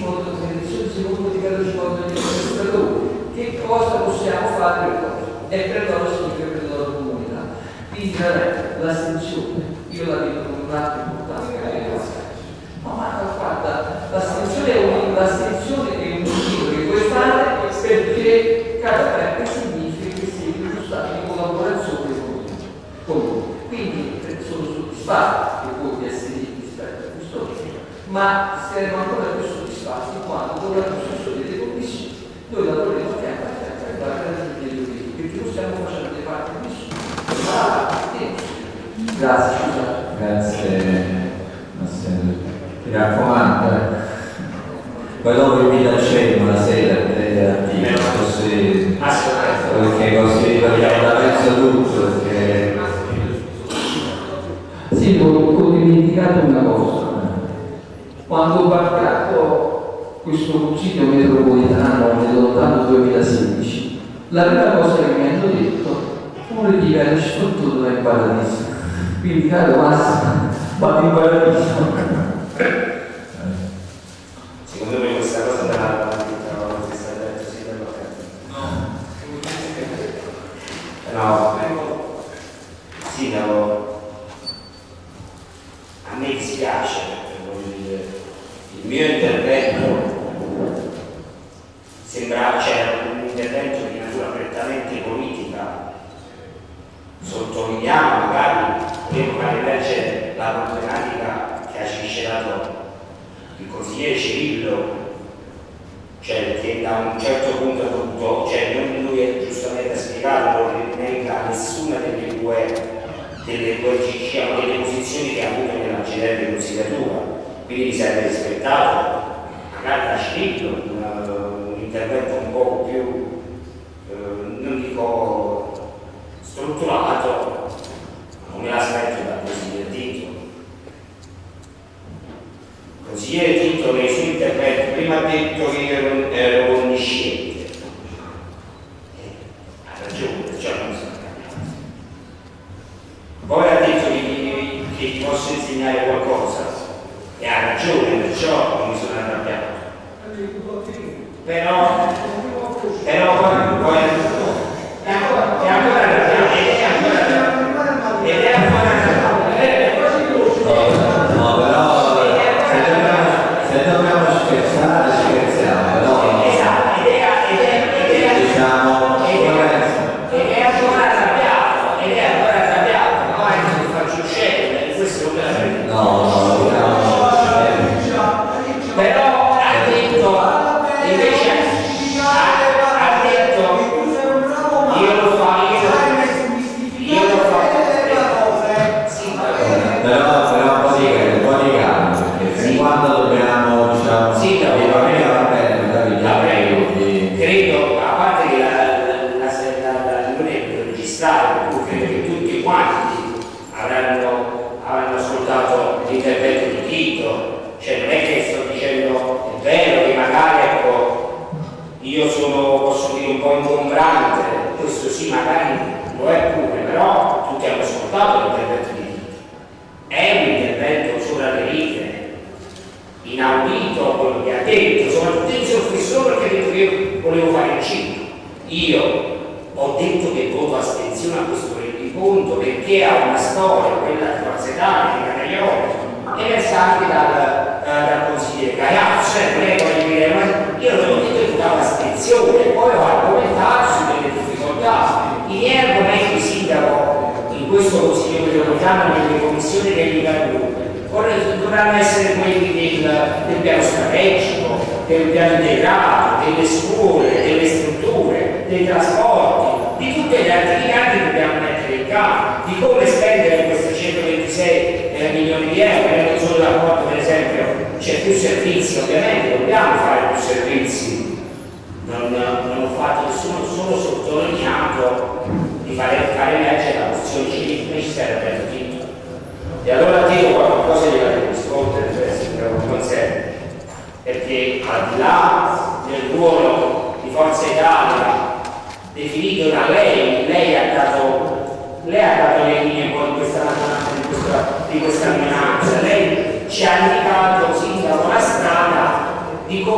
sconto, tradizione secondo di Carlo Sconto degli amministratori. Che cosa possiamo fare per cosa? E perdono significa perdono comunità. Quindi vabbè, l'astensione, io la vivo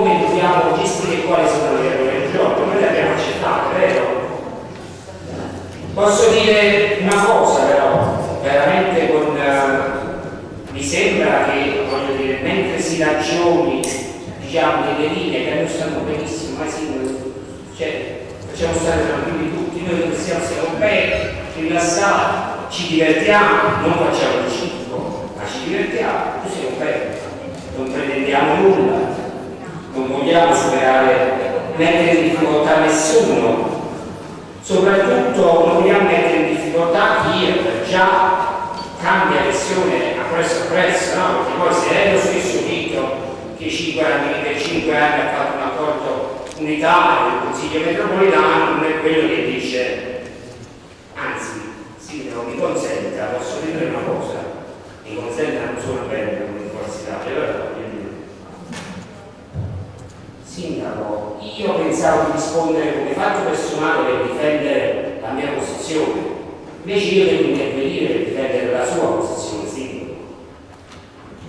come dobbiamo gestire quali sono le regole del gioco, noi le abbiamo accettate, vero? Posso dire una cosa però, veramente con, uh, mi sembra che, voglio dire, mentre si ragioni, diciamo, delle linee che noi stanno benissimo, ma sì, cioè, facciamo stare tranquilli tutti, noi che siamo europei, rilassati, ci divertiamo, non facciamo il circo, ma ci divertiamo, noi siamo belli, non pretendiamo nulla, non vogliamo superare, mettere in difficoltà nessuno, soprattutto non vogliamo mettere in difficoltà chi già cambia lezione a presso a presso, no? perché poi se è lo stesso dito che 5 anni, per 5 anni ha fatto un accordo unitario del Consiglio metropolitano, non è quello che dice, anzi, sindaco mi consenta, posso dire una cosa, mi consente non solo bene l'università, però Sindaco, io pensavo di rispondere come fatto personale per difendere la mia posizione, invece io devo intervenire per difendere la sua posizione, Sindaco.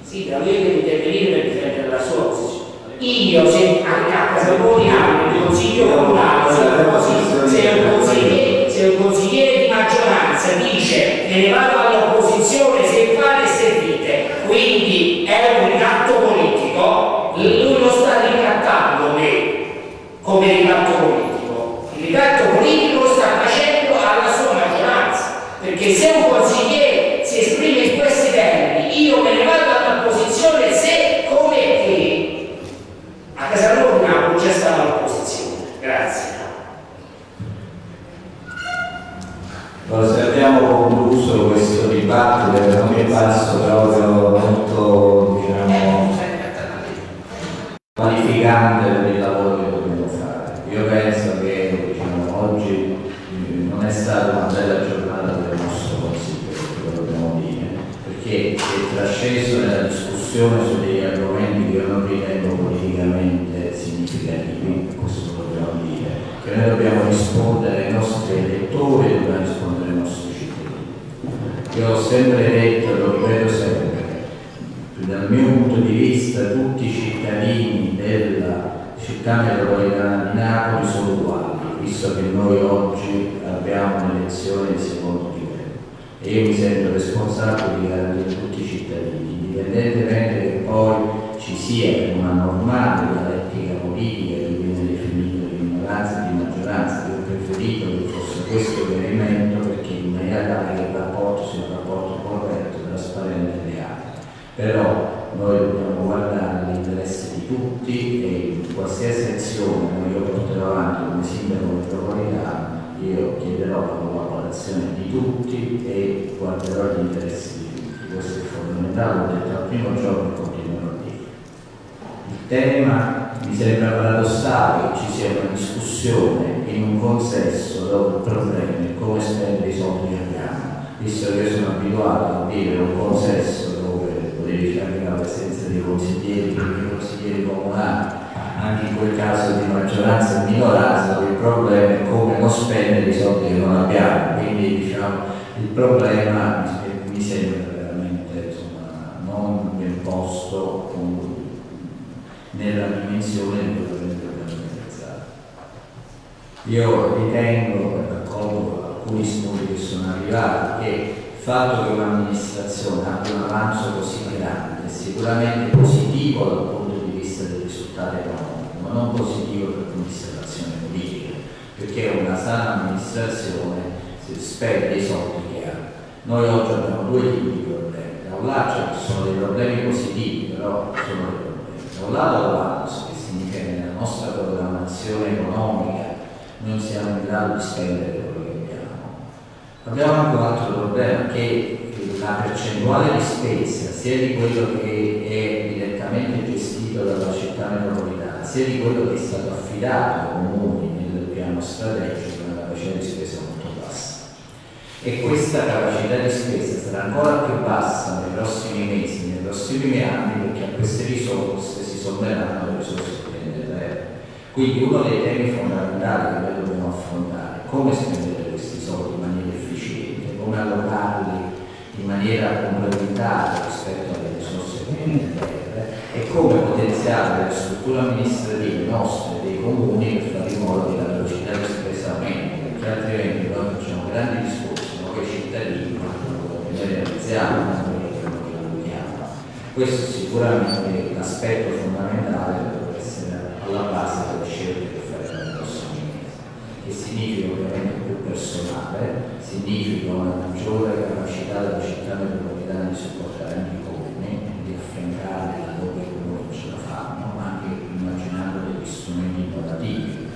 Sindaco, io devo intervenire per difendere la sua posizione. Io, se anche a casa di un consiglio comunale, se un consigliere, se un consigliere di maggioranza dice che ne vado alla come ricatto politico. Il ricatto politico sta facendo alla sua maggioranza, perché se un consiglio l'aspetto fondamentale deve essere alla base delle scelte che faremo nei prossimi mesi, che significa ovviamente più personale, significa una maggiore capacità della città metropolitana di supportare anche i comuni, di affiancarli laddove i comuni ce la fanno, ma anche immaginando degli strumenti innovativi,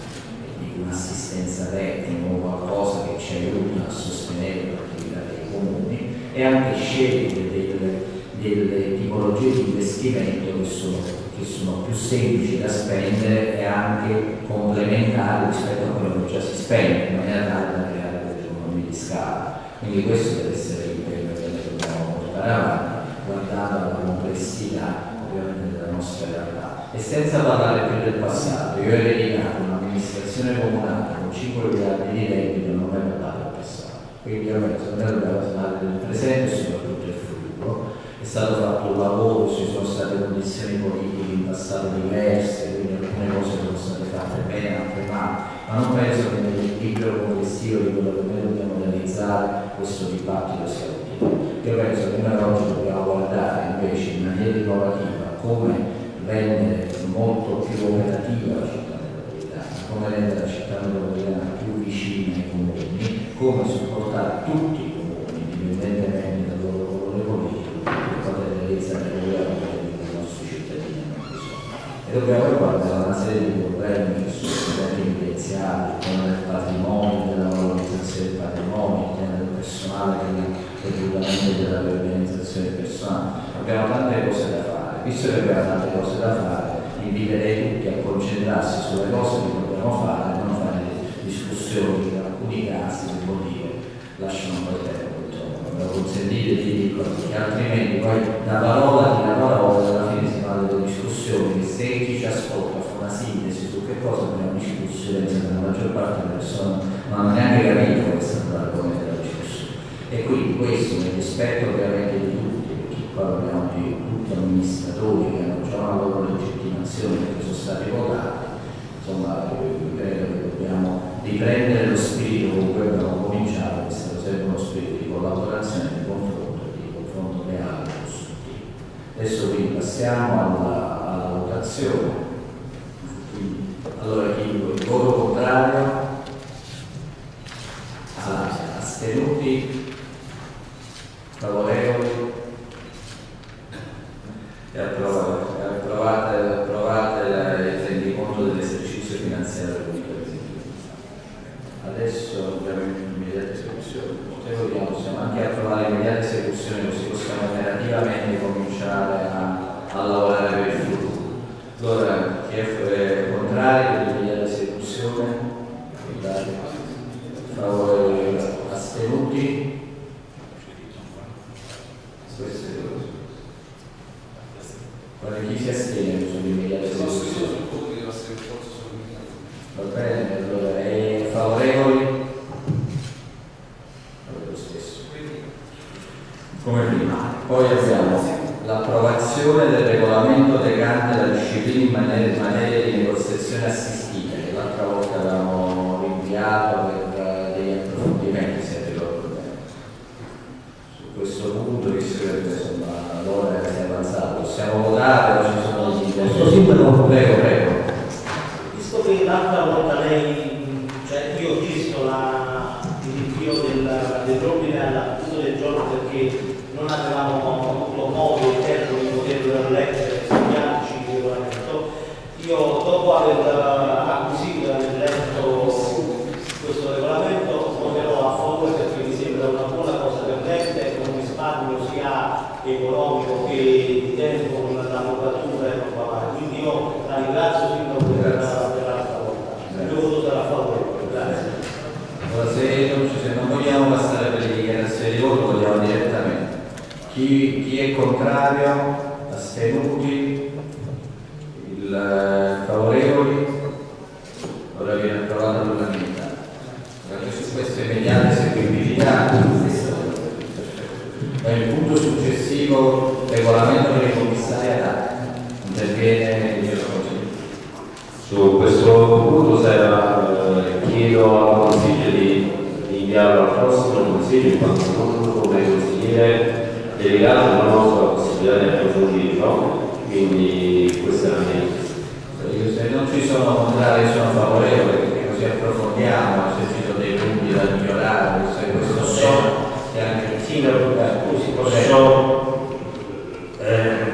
di un'assistenza tecnica o qualcosa che ci aiuta a sostenere l'attività dei comuni e anche scegliere delle, delle tipologie di investimento che sono, che sono più semplici da spendere e anche complementari rispetto a quello che già si spende, in maniera tale da creare delle economie di scala. Quindi questo deve essere l'impegno che noi dobbiamo portare avanti, guardando alla complessità ovviamente della nostra realtà. E senza parlare più del passato, io ho ereditato un'amministrazione comunale con 5 miliardi di debito non mai parlato del passato. Quindi ovviamente me dobbiamo parlare del presente e soprattutto del futuro. È stato fatto un lavoro, ci sono state condizioni politiche in passato diverse, quindi alcune cose sono state fatte bene, altre male, ma non penso che nell'equilibrio complessivo di quello che noi dobbiamo realizzare questo dibattito sia utile. Io penso che noi oggi dobbiamo guardare invece in maniera innovativa come rendere molto più operativa la città metropolitana, come rendere la città metropolitana più vicina ai comuni, come supportare tutti i comuni, indipendentemente dal loro colore politico, per poter realizzare il governo che i nostri cittadini. E dobbiamo guardare una serie di problemi che sono stati evidenziati, il tema del patrimonio, della valorizzazione del patrimonio, il tema del personale, e della riorganizzazione del personale. Abbiamo tante cose da fare, visto che abbiamo tante cose da fare, inviterei tutti a concentrarsi sulle cose che dobbiamo fare, non fare discussioni consentite di dirlo, perché altrimenti poi da parola di una parola alla fine si fa delle discussioni se chi ci ascolta fa una sintesi su che cosa abbiamo discusso, la maggior parte delle persone non hanno neanche capito che è stato l'argomento della discussione. E quindi questo nel rispetto ovviamente di tutti, perché qua parliamo di tutti gli amministratori che hanno già una loro legittimazione che sono stati votati, insomma credo che dobbiamo riprendere lo spirito con cui abbiamo cominciato, che è sempre uno spirito collaborazione, di confronto, di confronto reale costruttivo. Adesso quindi passiamo alla, alla votazione.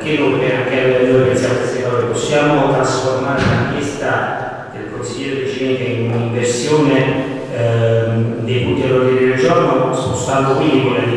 spiego anche a noi pensiamo queste possiamo trasformare la richiesta del consigliere decente in un'inversione ehm, dei punti all'ordine del giorno spostando quindi quelle